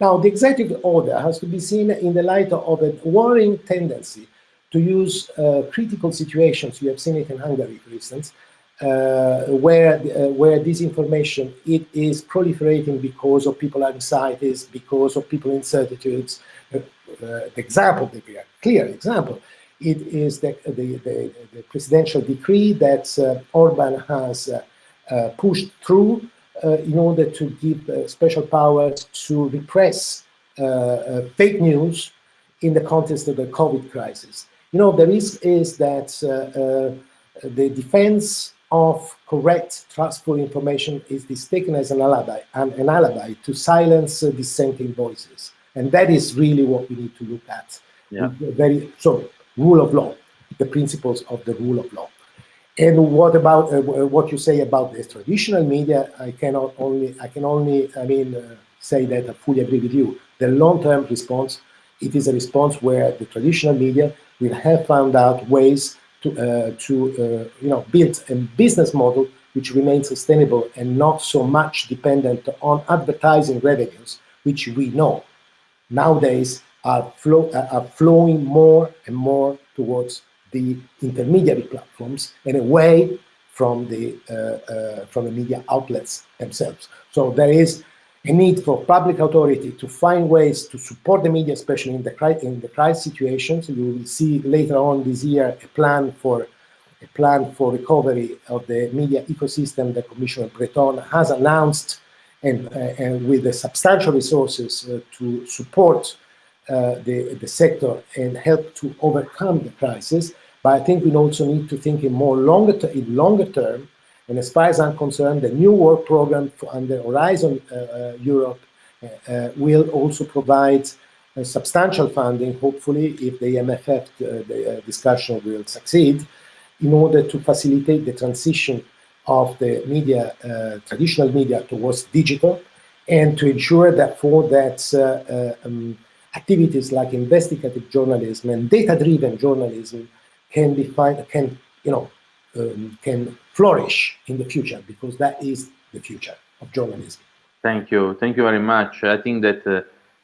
Now, the executive order has to be seen in the light of a worrying tendency to use uh, critical situations. You have seen it in Hungary, for instance, uh, where uh, where disinformation it is proliferating because of people anxieties, because of people incertitudes, the example, the clear example, it is the, the, the, the presidential decree that uh, Orban has uh, uh, pushed through in order to give special powers to repress fake news in the context of the COVID crisis. You know, the risk is that the defense of correct, trustful information is, taken as an alibi, an, an alibi to silence uh, dissenting voices. And that is really what we need to look at. Yeah. Very so rule of law, the principles of the rule of law. And what about uh, what you say about the traditional media? I cannot only I can only I mean uh, say that I fully agree with you. The long-term response it is a response where the traditional media will have found out ways to, uh, to uh, you know, build a business model which remains sustainable and not so much dependent on advertising revenues, which we know nowadays are, flow, uh, are flowing more and more towards the intermediary platforms and away from the uh, uh, from the media outlets themselves. So there is a need for public authority to find ways to support the media, especially in the in the crisis situations. You will see later on this year a plan for a plan for recovery of the media ecosystem that Commissioner Breton has announced, and, uh, and with the substantial resources uh, to support uh, the the sector and help to overcome the crisis. But I think we also need to think in more longer in longer term and as far as I'm concerned, the new work program under Horizon uh, uh Europe uh, uh, will also provide substantial funding, hopefully, if the MFF the, discussion will succeed, in order to facilitate the transition of the media, traditional media towards digital, and to ensure therefore that um, activities like investigative journalism and data-driven journalism can be find, can you know um, can flourish in the future because that is the future of journalism. Thank you. Thank you very much. I think that uh,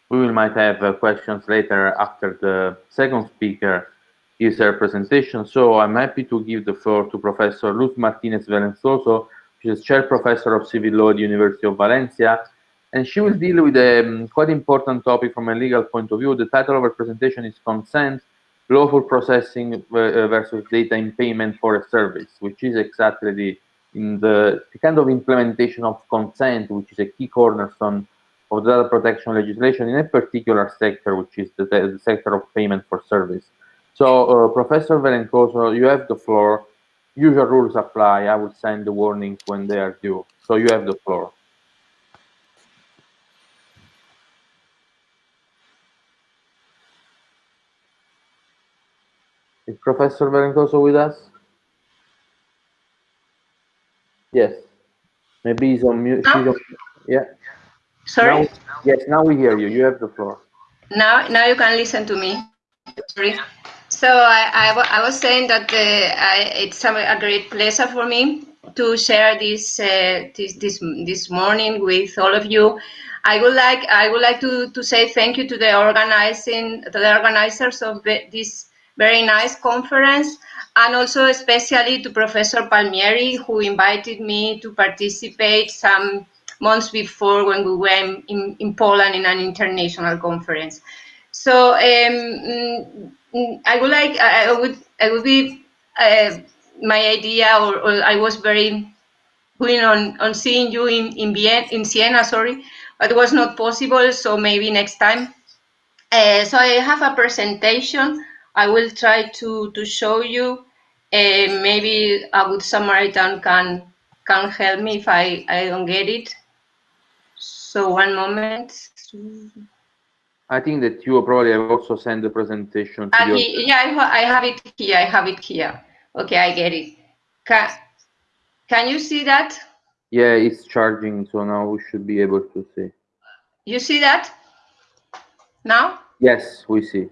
we will might have uh, questions later after the second speaker is her presentation. So I'm happy to give the floor to Professor Luz Martinez Velencoso, who is chair professor of civil law at the University of Valencia, and she will deal with a um, quite important topic from a legal point of view. The title of her presentation is Consent lawful processing uh, versus data in payment for a service, which is exactly the, in the, the, kind of implementation of consent, which is a key cornerstone of data protection legislation in a particular sector, which is the, the sector of payment for service. So, uh, Professor Velencoso, you have the floor. Usual rules apply. I will send the warnings when they are due. So you have the floor. Is Professor Velencoso with us? Yes. Maybe he's on mute. on, yeah. Sorry? Now, yes, now we hear you. You have the floor. Now, now you can listen to me. Sorry. So I, I, was saying that uh, I, it's a, great pleasure for me to share this, uh, this this this morning with all of you. I would like I would like to, to say thank you to the organizing to the organizers of this very nice conference and also especially to Professor Palmieri who invited me to participate some months before when we were in, in Poland in an international conference. So um, I would like, I would, I would be, uh, my idea or, or, I was very keen on, on seeing you in, in, Vienna, in Siena, sorry, but it was not possible, so maybe next time. Uh, so I have a presentation I will try to, to show you. Uh, maybe a good Samaritan can can help me if I, I don't get it. So one moment. I think that you probably have also sent the presentation. Uh, he, yeah, I, I have it here. I have it here. Okay, I get it. Can, can you see that? Yeah, it's charging, so now we should be able to see. You see that? Now? Yes, we see.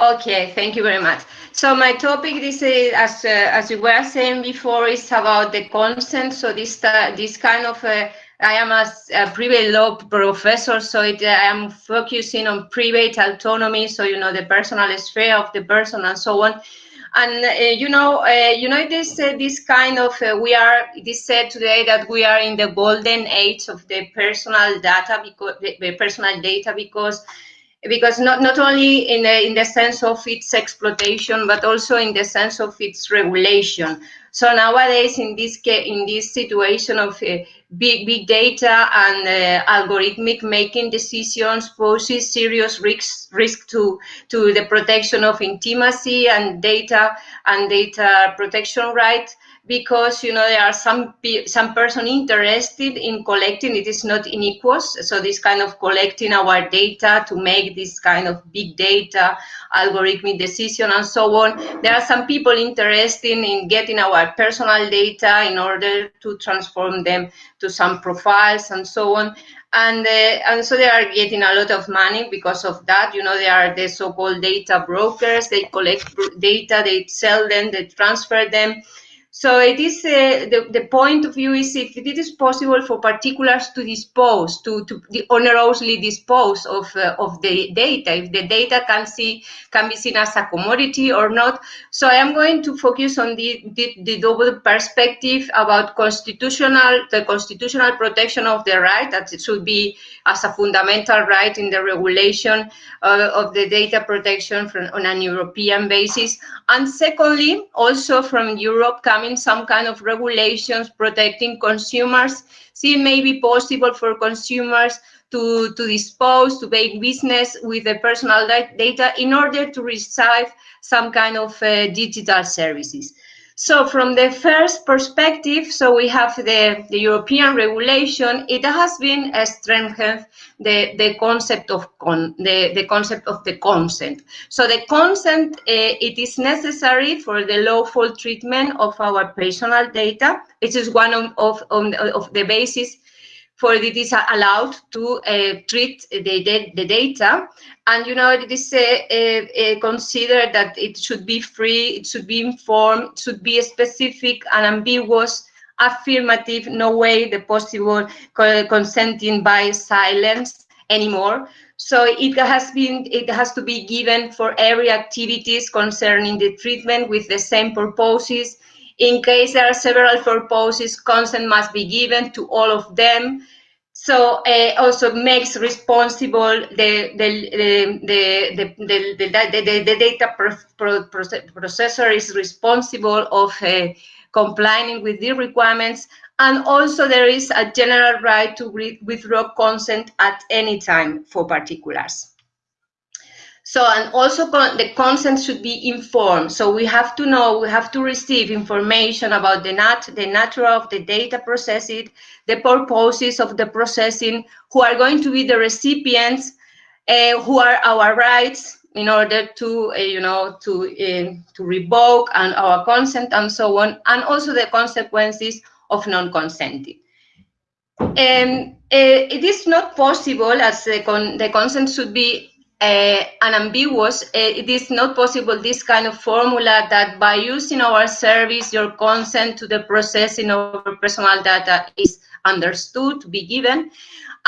Okay, thank you very much. So my topic, this is, as uh, as you were saying before, is about the consent. So this uh, this kind of uh, I am a, a, private law professor, so it, I am focusing on private autonomy. So you know the personal sphere of the person and so on. And uh, you know, uh, you know this uh, this kind of we are. It is said today that we are in the golden age of the personal data because the, the personal data because because not, not only in the, in the sense of its exploitation, but also in the sense of its regulation. So nowadays, in this in this situation of uh, big big data and uh, algorithmic making decisions poses serious risks risk to to the protection of intimacy and data and data protection rights because you know there are some some person interested in collecting it is not inequous so this kind of collecting our data to make this kind of big data algorithmic decision and so on there are some people interested in getting our personal data in order to transform them to some profiles and so on and uh, and so they are getting a lot of money because of that. You know, they are the so-called data brokers. They collect data, they sell them, they transfer them. So it is uh, the, the point of view is if it is possible for particulars to dispose, to, to onerously dispose of, uh, of the data, if the data can see can be seen as a commodity or not. So I am going to focus on the, the, the double perspective about constitutional the constitutional protection of the right that it should be as a fundamental right in the regulation uh, of the data protection from, on an European basis. And secondly, also from Europe coming some kind of regulations protecting consumers. See, it may be possible for consumers to, to dispose, to make business with the personal data in order to receive some kind of uh, digital services. So from the first perspective, so we have the, the European regulation, it has been strengthened the, the concept of con, the, the concept of the consent. So the consent, uh, it is necessary for the lawful treatment of our personal data. It is one of, of, of the basis for it is allowed to uh, treat the, the, data. And, you know, it is uh, uh, considered that it should be free, it should be informed, should be specific and ambiguous, affirmative, no way the possible consenting by silence anymore. So it has been, it has to be given for every activities concerning the treatment with the same purposes, in case there are several purposes, consent must be given to all of them. So uh, also makes responsible the the the the the, the, the, data pro, processor is responsible of uh, complying with the requirements, and also there is a general right to withdraw consent at any time for particulars. So, and also con the consent should be informed. So we have to know, we have to receive information about the, nat the nature of the data processed, the purposes of the processing, who are going to be the recipients, uh, who are our rights in order to, uh, you know, to, uh, to revoke and our consent and so on, and also the consequences of non-consenting. Um, it is not possible as the, con the consent should be uh, unambiguous, uh, it is not possible this kind of formula that by using our service, your consent to the processing of personal data is understood to be given.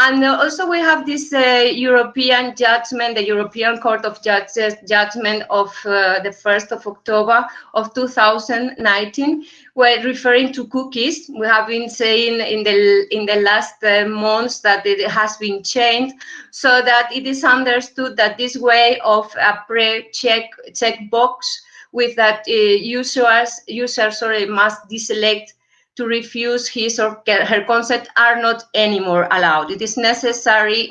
And also we have this uh, European judgment, the European Court of Justice judgment of uh, the 1st of October of 2019, where referring to cookies, we have been saying in the in the last uh, months that it has been changed so that it is understood that this way of a pre-check checkbox with that uh, users users sorry must deselect to refuse his or her consent are not anymore allowed. It is necessary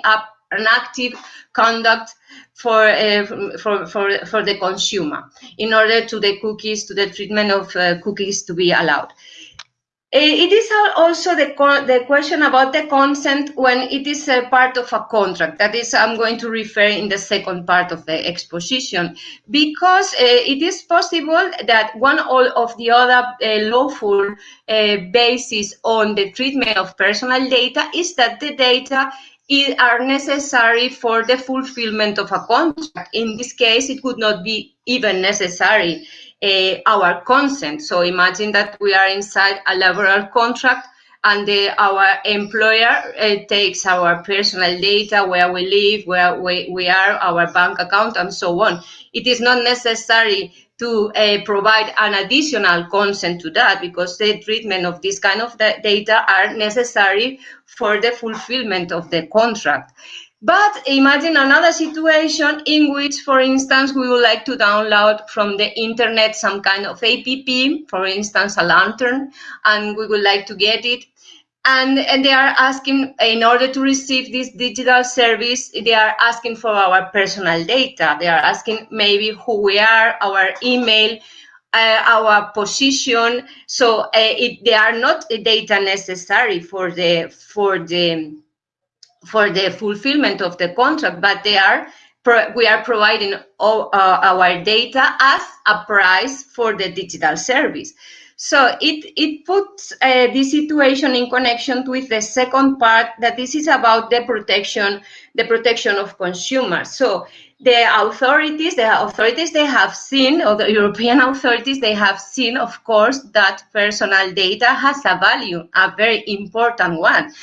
an active conduct for, uh, for, for, for the consumer in order to the cookies, to the treatment of uh, cookies to be allowed. Eh, it is also the, the question about the consent when it is a part of a contract. That is, I'm going to refer in the second part of the exposition, because uh, it is possible that one or of the other uh, lawful uh, basis on the treatment of personal data is that the data are necessary for the fulfillment of a contract. In this case, it would not be even necessary our consent. So imagine that we are inside a laboral contract and the, our employer uh, takes our personal data, where we live, where we, we are, our bank account, and so on. It is not necessary to uh, provide an additional consent to that because the treatment of this kind of data are necessary for the fulfillment of the contract. But imagine another situation in which, for instance, we would like to download from the internet some kind of app, for instance, a lantern, and we would like to get it. And, and they are asking, in order to receive this digital service, they are asking for our personal data. They are asking maybe who we are, our email, uh, our position. So uh, it, they are not the data necessary for the for the for the fulfillment of the contract, but they are we are providing all, uh, our data as a price for the digital service. So it, it puts uh, this situation in connection with the second part that this is about the protection, the protection of consumers. So the authorities, the authorities they have seen, or the European authorities, they have seen, of course, that personal data has a value, a very important one.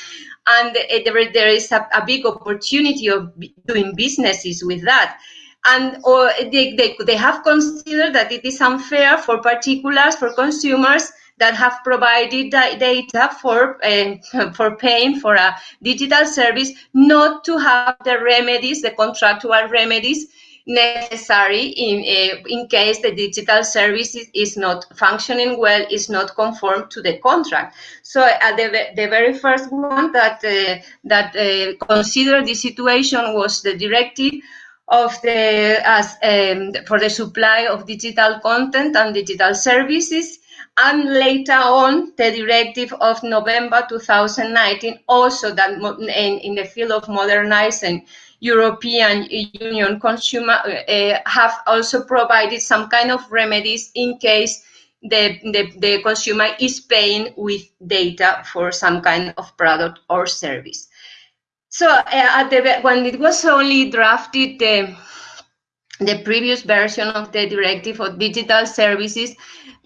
And there, there is a, a big opportunity of doing businesses with that. And or they, they, they have considered that it is unfair for particulars, for consumers that have provided data for uh, for paying for a digital service not to have the remedies, the contractual remedies necessary in uh, in case the digital service is, not functioning well, is not conform to the contract. So uh, the, the very first one that uh, that uh, considered the situation was the directive of the as um, for the supply of digital content and digital services and later on the directive of November 2019 also that in, in the field of modernizing European Union consumer uh, have also provided some kind of remedies in case the, the, the consumer is paying with data for some kind of product or service. So uh, the, when it was only drafted, the, the previous version of the directive of digital services,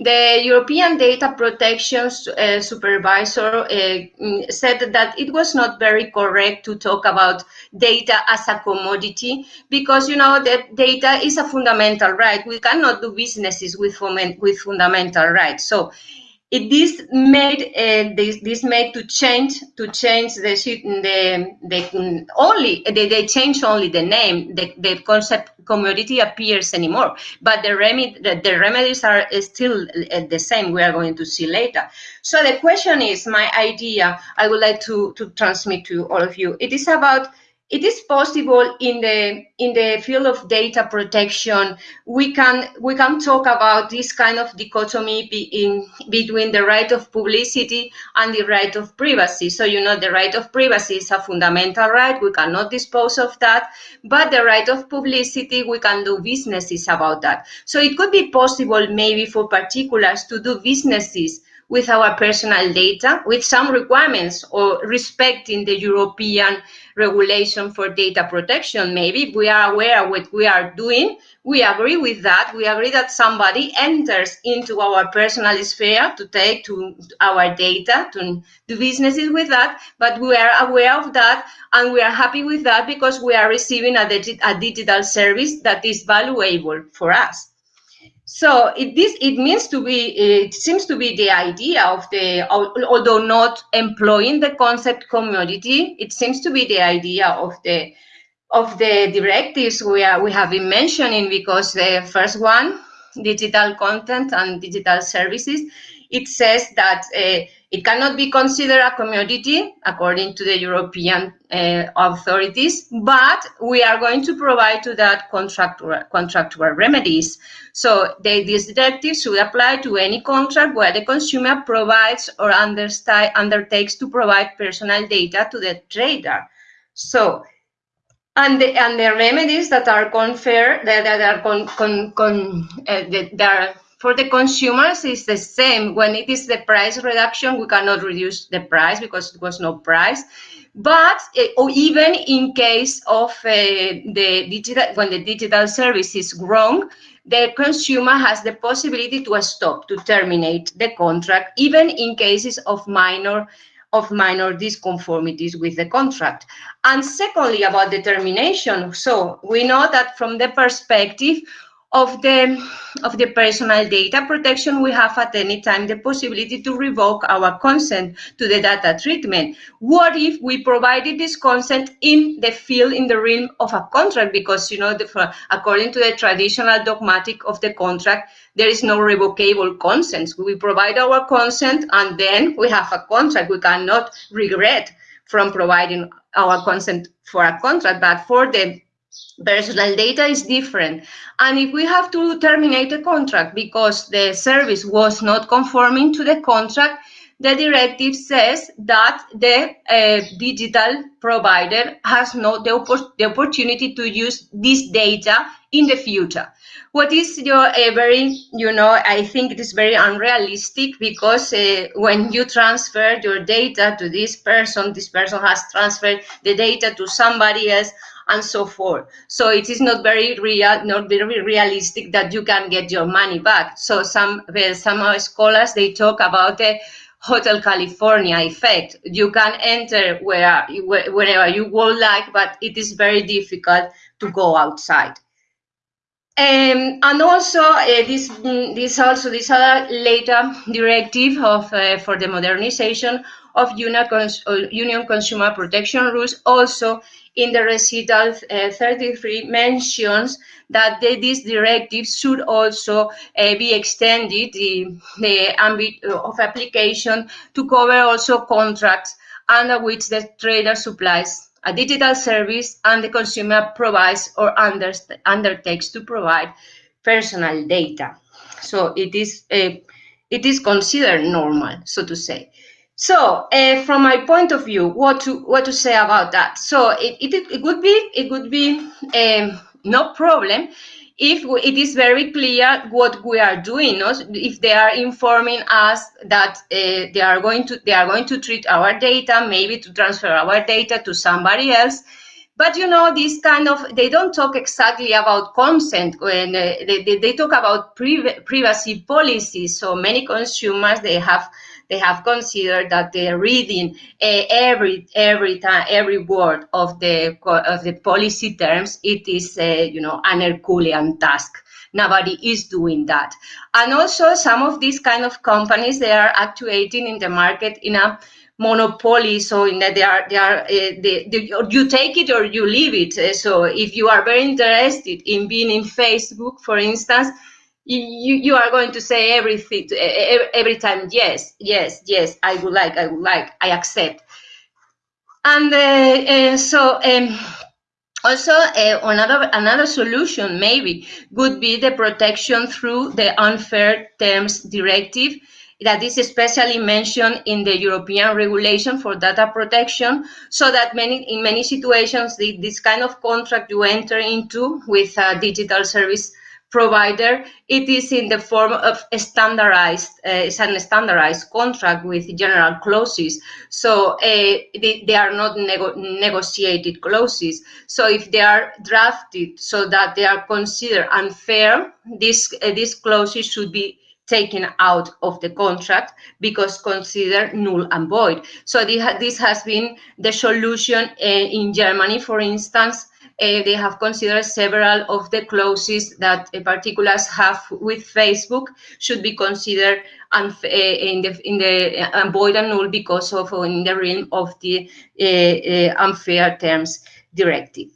the European Data Protection uh, Supervisor uh, said that it was not very correct to talk about data as a commodity because, you know, that data is a fundamental right. We cannot do businesses with, with fundamental rights. So it this made uh, this, this made to change to change the the, the only they, they change only the name. The, the concept commodity appears anymore. But the remedy the, the remedies are still uh, the same. We are going to see later. So the question is my idea i would like to to transmit to all of you. It is about it is possible in the in the field of data protection we can we can talk about this kind of dichotomy be in, between the right of publicity and the right of privacy. So you know the right of privacy is a fundamental right we cannot dispose of that but the right of publicity we can do businesses about that. So it could be possible maybe for particulars to do businesses with our personal data with some requirements or respecting the European regulation for data protection. Maybe we are aware of what we are doing. We agree with that. We agree that somebody enters into our personal sphere to take to our data, to do businesses with that, but we are aware of that and we are happy with that because we are receiving a, digi a digital service that is valuable for us. So it, this it means to be it seems to be the idea of the although not employing the concept commodity, it seems to be the idea of the of the directives we are we have been mentioning because the first one, digital content and digital services, it says that uh, it cannot be considered a commodity according to the European uh, authorities, but we are going to provide to that contractual, contractual remedies. So they, this directive should apply to any contract where the consumer provides or undertakes to provide personal data to the trader. So and the, and the remedies that are conferred that, that are con, con, con uh, that are for the consumers, it's the same. When it is the price reduction, we cannot reduce the price because it was no price. But uh, or even in case of uh, the digital, when the digital service is wrong, the consumer has the possibility to stop, to terminate the contract, even in cases of minor of minor disconformities with the contract. And secondly, about the termination. So we know that from the perspective of the of the personal data protection, we have at any time the possibility to revoke our consent to the data treatment. What if we provided this consent in the field, in the realm of a contract? Because, you know, the, according to the traditional dogmatic of the contract, there is no revocable consent. We provide our consent and then we have a contract. We cannot regret from providing our consent for a contract, but for the personal data is different. And if we have to terminate a contract because the service was not conforming to the contract, the directive says that the uh, digital provider has no the, the, opportunity to use this data in the future. What is your uh, very, you know, I think it is very unrealistic because uh, when you transfer your data to this person, this person has transferred the data to somebody else and so forth. So it is not very real, not very realistic that you can get your money back. So some well, some scholars they talk about the Hotel California effect. You can enter where wherever you would like, but it is very difficult to go outside. Um, and also uh, this this also this other later directive of uh, for the modernization of union, cons uh, union consumer protection rules also in the recital uh, 33 mentions that the, this directive should also uh, be extended the, the ambit of application to cover also contracts under which the trader supplies a digital service and the consumer provides or under, undertakes to provide personal data. So it is uh, it is considered normal, so to say. So, uh, from my point of view, what to what to say about that? So, it, it, it would be it would be um, no problem if it is very clear what we are doing. No? If they are informing us that uh, they are going to they are going to treat our data, maybe to transfer our data to somebody else. But you know, this kind of they don't talk exactly about consent when uh, they, they, they, talk about privacy policies. So many consumers they have they have considered that they're reading uh, every every time every word of the of the policy terms. It is uh, you know an Herculean task. Nobody is doing that, and also some of these kind of companies they are actuating in the market in a monopoly so in that they are they are uh, they, they, you take it or you leave it so if you are very interested in being in facebook for instance you, you are going to say everything every time yes yes yes i would like i would like i accept. And uh, uh, so um, also uh, another another solution maybe would be the protection through the unfair terms directive that is especially mentioned in the European regulation for data protection, so that many in many situations the, this kind of contract you enter into with a digital service provider, it is in the form of a standardized, uh, it's an standardized contract with general clauses. So uh, they, they, are not nego negotiated clauses. So if they are drafted so that they are considered unfair, this, uh, these clauses should be taken out of the contract because considered null and void. So this has been the solution uh, in Germany, for instance, uh, they have considered several of the clauses that uh, particulars have with Facebook should be considered uh, in the in the void and null because of in the realm of the uh, unfair terms directive.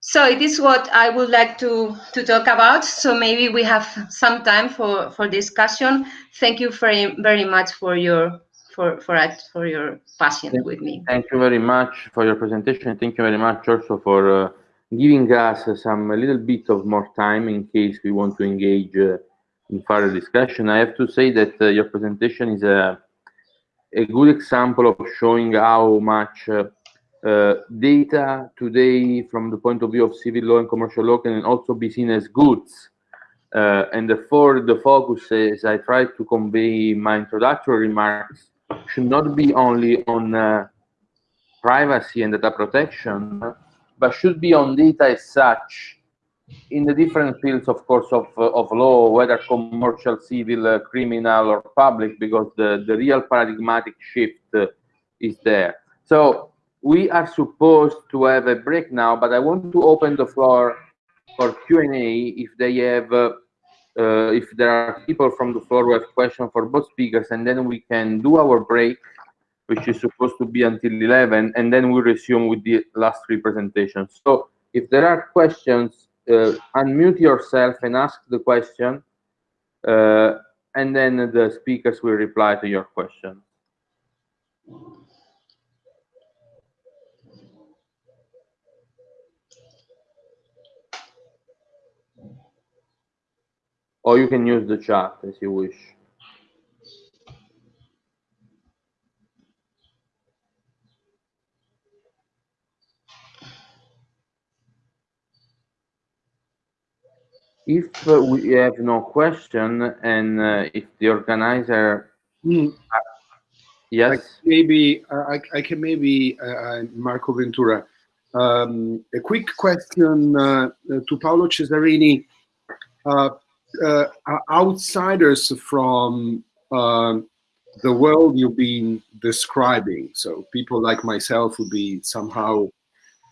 So it is what I would like to, to talk about. So maybe we have some time for, for discussion. Thank you very, very much for your for for for your patience with me. Thank you very much for your presentation. Thank you very much also for uh, giving us some a little bit of more time in case we want to engage uh, in further discussion. I have to say that uh, your presentation is a, a good example of showing how much uh, uh, data today from the point of view of civil law and commercial law can also be seen as goods. Uh, and therefore the focus, as I tried to convey my introductory remarks, should not be only on uh, privacy and data protection, but should be on data as such in the different fields, of course, of, of law, whether commercial, civil, uh, criminal, or public, because the, the real paradigmatic shift uh, is there. So we are supposed to have a break now, but I want to open the floor for Q&A if they have, uh, uh, if there are people from the floor who have questions for both speakers, and then we can do our break which is supposed to be until 11, and then we resume with the last three presentations. So if there are questions, uh, unmute yourself and ask the question, uh, and then the speakers will reply to your question. Or you can use the chat as you wish. If uh, we have no question and uh, if the organizer Hmm. yes maybe I, I can maybe uh, Marco Ventura. Um, a quick question uh, to Paolo Cesarini. Uh, uh, outsiders from um, the world you've been describing, so people like myself would be somehow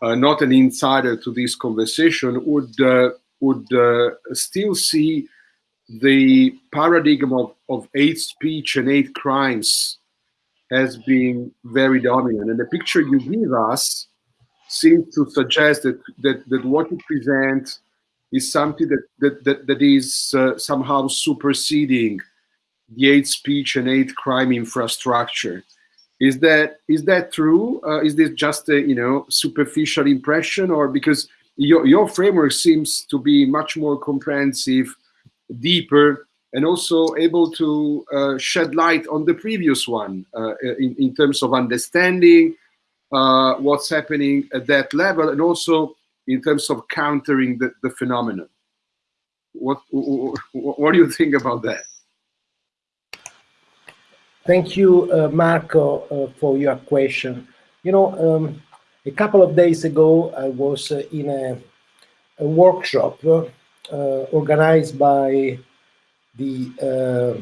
uh, not an insider to this conversation, would uh, would uh, still see the paradigm of, of hate speech and hate crimes has been very dominant. And the picture you give us seems to suggest that, that, that what you present is something that, that, that, that is uh, somehow superseding the hate speech and hate crime infrastructure. Is that is that true? Uh, is this just a you know superficial impression, or because your your framework seems to be much more comprehensive, deeper, and also able to uh, shed light on the previous one uh, in, in terms of understanding uh, what's happening at that level and also in terms of countering the, the phenomenon. What, what, what do you think about that? Thank you, uh, Marco, uh, for your question. You know, um, a couple of days ago, I was uh, in a, a workshop uh, organized by the uh,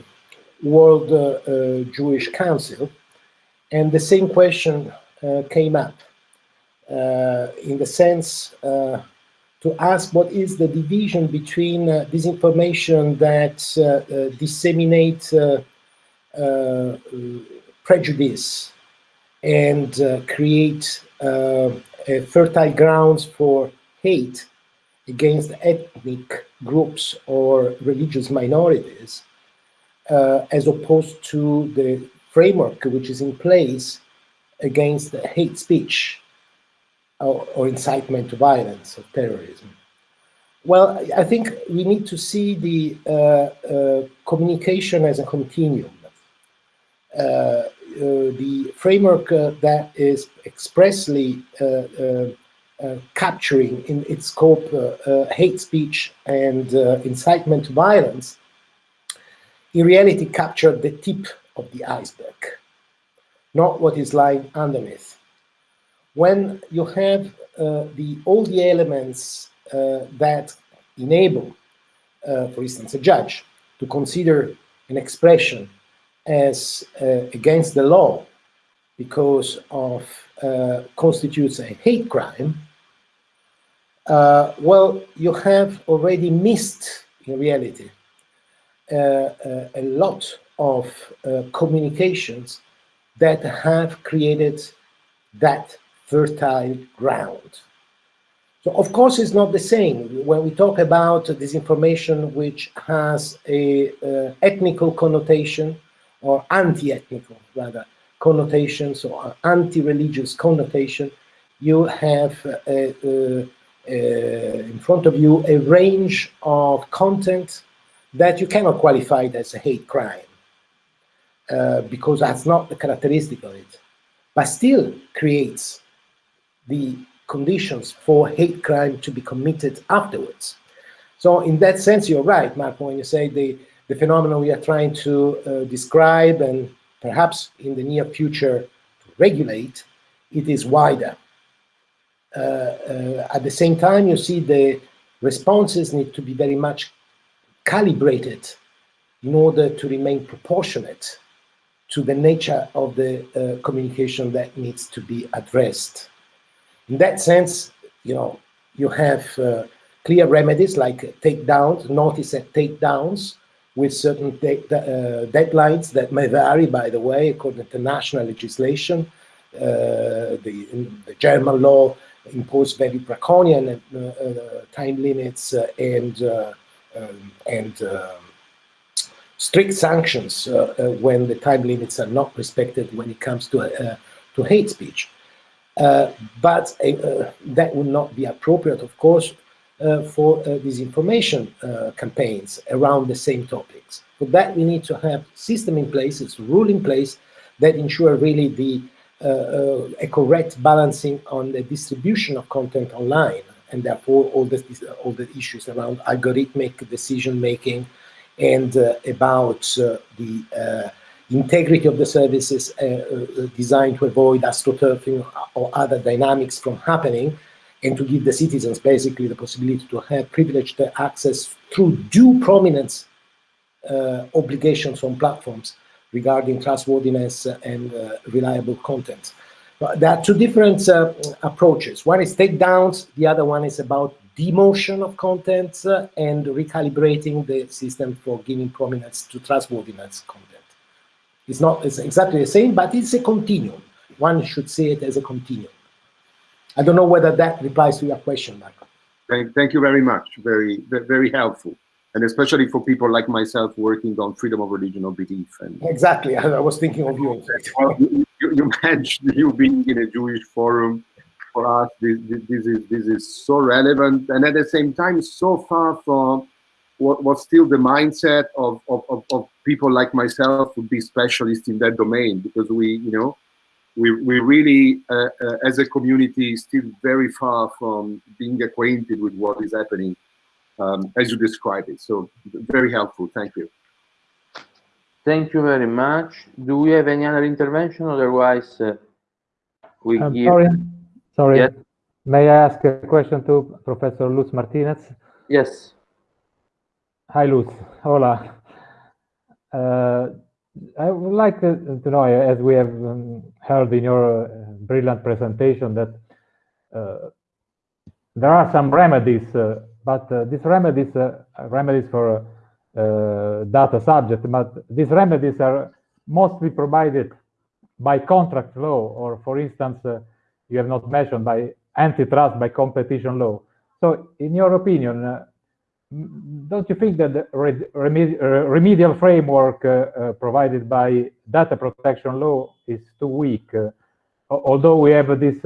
World uh, Jewish Council, and the same question came up in the sense to ask what is the division between uh, disinformation that uh, uh, disseminate prejudice and create fertile grounds for hate against ethnic groups or religious minorities, uh, as opposed to the framework which is in place against hate speech or, or incitement to violence or terrorism. Well, I think we need to see the uh, uh, communication as a continuum. Uh, uh the framework uh, that is expressly uh, capturing in its scope hate speech and incitement to violence, in reality captured the tip of the iceberg, not what is lying underneath. When you have uh, the all the elements uh, that enable, uh, for instance, a judge to consider an expression as uh, against the law because of uh, constitutes a hate crime, uh, well, you have already missed, in reality, a lot of communications that have created that fertile ground. So of course it's not the same when we talk about disinformation which has a uh, ethnical connotation or anti-ethnical rather connotations or anti-religious connotation, you have uh, uh, uh, in front of you a range of content that you cannot qualify as a hate crime uh, because that's not the characteristic of it, but still creates the conditions for hate crime to be committed afterwards. So in that sense, you're right, Marco, when you say the, the phenomenon we are trying to uh, describe and perhaps in the near future to regulate, it is wider. Uh, uh, at the same time, you see the responses need to be very much calibrated in order to remain proportionate to the nature of the uh, communication that needs to be addressed. In that sense, you know, you have uh, clear remedies like takedowns, notice and takedowns with certain uh, deadlines that may vary, by the way, according to national legislation. Uh, the, the, German law imposed very draconian uh, uh, time limits uh, and um, and um, strict sanctions when the time limits are not respected when it comes to to hate speech. Uh, but uh, that would not be appropriate, of course, uh, Uh, for uh, disinformation uh, campaigns around the same topics. For that, we need to have system in place, it's rule in place that ensure really the a correct balancing on the distribution of content online and therefore all the all the issues around algorithmic decision making and uh, about uh, the uh, integrity of the services designed to avoid astroturfing or other dynamics from happening and to give the citizens basically the possibility to have privileged access through due prominence uh, obligations on platforms regarding trustworthiness and uh, reliable content. But there are two different uh, approaches. One is takedowns, the other one is about demotion of content uh, and recalibrating the system for giving prominence to trustworthiness content. It's not it's exactly the same, but it's a continuum. One should see it as a continuum. I don't know whether that replies to your question, Michael. Thank, thank you very much. Very, very helpful. And especially for people like myself working on freedom of religion or belief. And exactly, I, was thinking of you. you, you mentioned you being in a Jewish forum. For us, this, this is this is so relevant, and at the same time, so far from what was still the mindset of, of, of, of people like myself would be specialists in that domain because we, you know, we, we really, uh, uh, as a community, still very far from being acquainted with what is happening um, as you describe it. So very helpful. Thank you. Thank you very much. Do we have any other intervention? Otherwise, uh, we um, give... Sorry, sorry. Yes. May I ask a question to Professor Luz Martinez? Yes. Hi, Luz. Hola. Uh, I would like to know, as we have um, heard in your uh, brilliant presentation, that uh, there are some remedies, uh, but uh, these remedies, uh, remedies for data subject, but these remedies are mostly provided by contract law, or for instance, you have not mentioned by antitrust, by competition law. So, in your opinion, don't you think that the remedial framework uh, uh, provided by data protection law is too weak? Uh, although we have this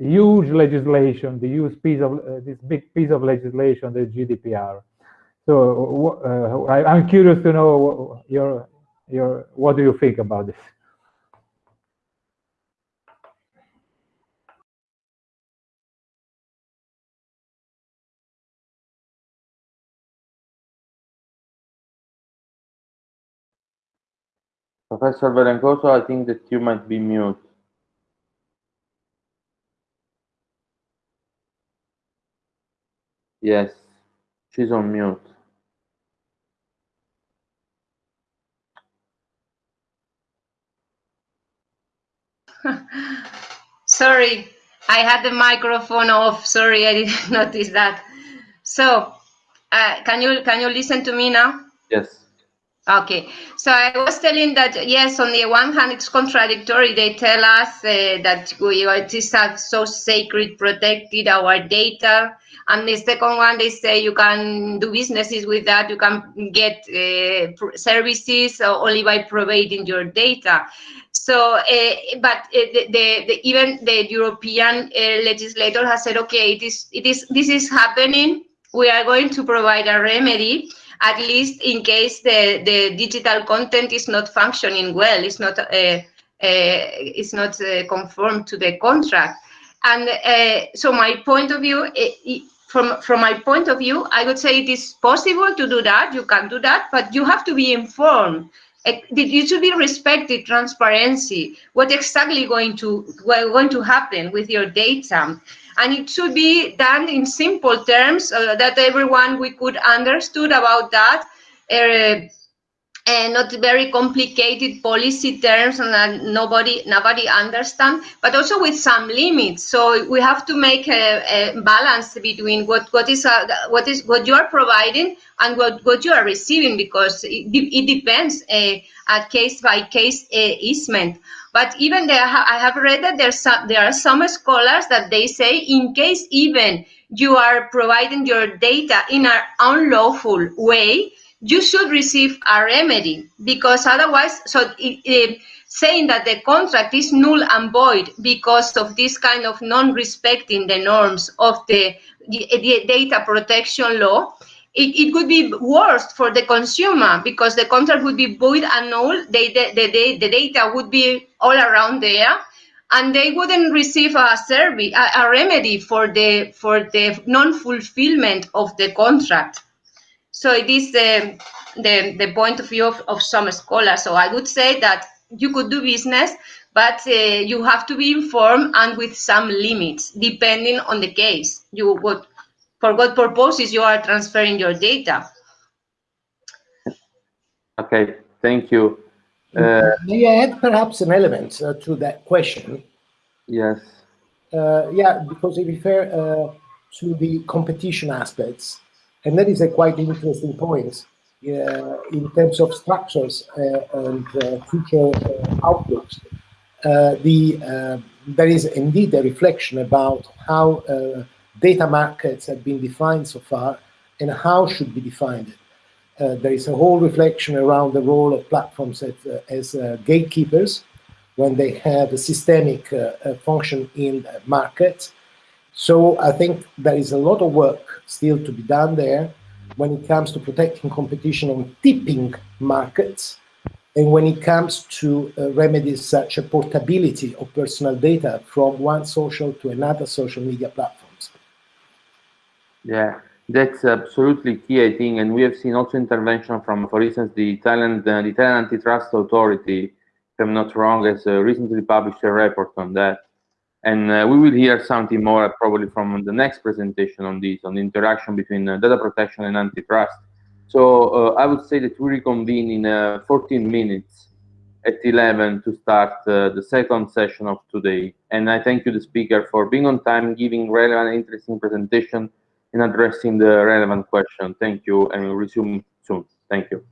huge legislation, the huge piece of this big piece of legislation, the GDPR. So I, am curious to know your your what do you think about this? Professor Velencoso, I think that you might be mute. Yes, she's on mute. Sorry, I had the microphone off. Sorry, I didn't notice that. So, uh, can you can you listen to me now? Yes. Okay, so I was telling that yes, on the one hand, it's contradictory. They tell us uh, that we it is so sacred, protected our data, and the second one, they say you can do businesses with that. You can get uh, services only by providing your data. So, uh, but uh, the, the, the, even the European uh, legislator has said, okay, it is it is this is happening. We are going to provide a remedy at least in case the, the digital content is not functioning well, it's not, uh, uh, it's not uh, conformed to the contract. And uh, so my point of view, it, from, from my point of view, I would say it is possible to do that, you can do that, but you have to be informed. It should be respected transparency. What exactly going to going to happen with your data and it should be done in simple terms uh, that everyone we could understood about that uh, and not very complicated policy terms and nobody nobody understand but also with some limits. So we have to make a, a balance between what what is uh, what is what you are providing and what what you are receiving because it, it depends uh, at case by case uh, easement. But even there i have read that there's some, there are some scholars that they say in case even you are providing your data in an unlawful way you should receive a remedy because otherwise, so it, it, saying that the contract is null and void because of this kind of non-respecting the norms of the, the, the data protection law, it, it could be worse for the consumer because the contract would be void and null, the, the, the, the data would be all around there, and they wouldn't receive a service, a, a remedy for the for the non-fulfillment of the contract. So it is the the, the point of view of, of some scholars. So I would say that you could do business, but uh, you have to be informed and with some limits, depending on the case. You would, for what purposes you are transferring your data. Okay, thank you. Uh, May I add perhaps an element uh, to that question? yes. Uh, yeah, because it refer uh, to the competition aspects, and that is a quite interesting point uh, in terms of structures uh, and uh, future uh, outlooks. Uh, the there is indeed a reflection about how data markets have been defined so far and how should be defined. There is a whole reflection around the role of platforms as, as gatekeepers when they have a systemic function in the market. So I think there is a lot of work still to be done there when it comes to protecting competition on tipping markets and when it comes to uh, remedies such as portability of personal data from one social to another social media platforms. Yeah, that's absolutely key, I think, and we have seen also intervention from, for instance, the Italian, the Italian antitrust authority, if I'm not wrong, has uh, recently published a report on that. And uh, we will hear something more probably from the next presentation on this, on the interaction between uh, data protection and antitrust. So uh, I would say that we reconvene in uh, 14 minutes at 11 to start uh, the second session of today. And I thank you, the speaker, for being on time, giving relevant, interesting presentation, and addressing the relevant question. Thank you, and we'll resume soon. Thank you.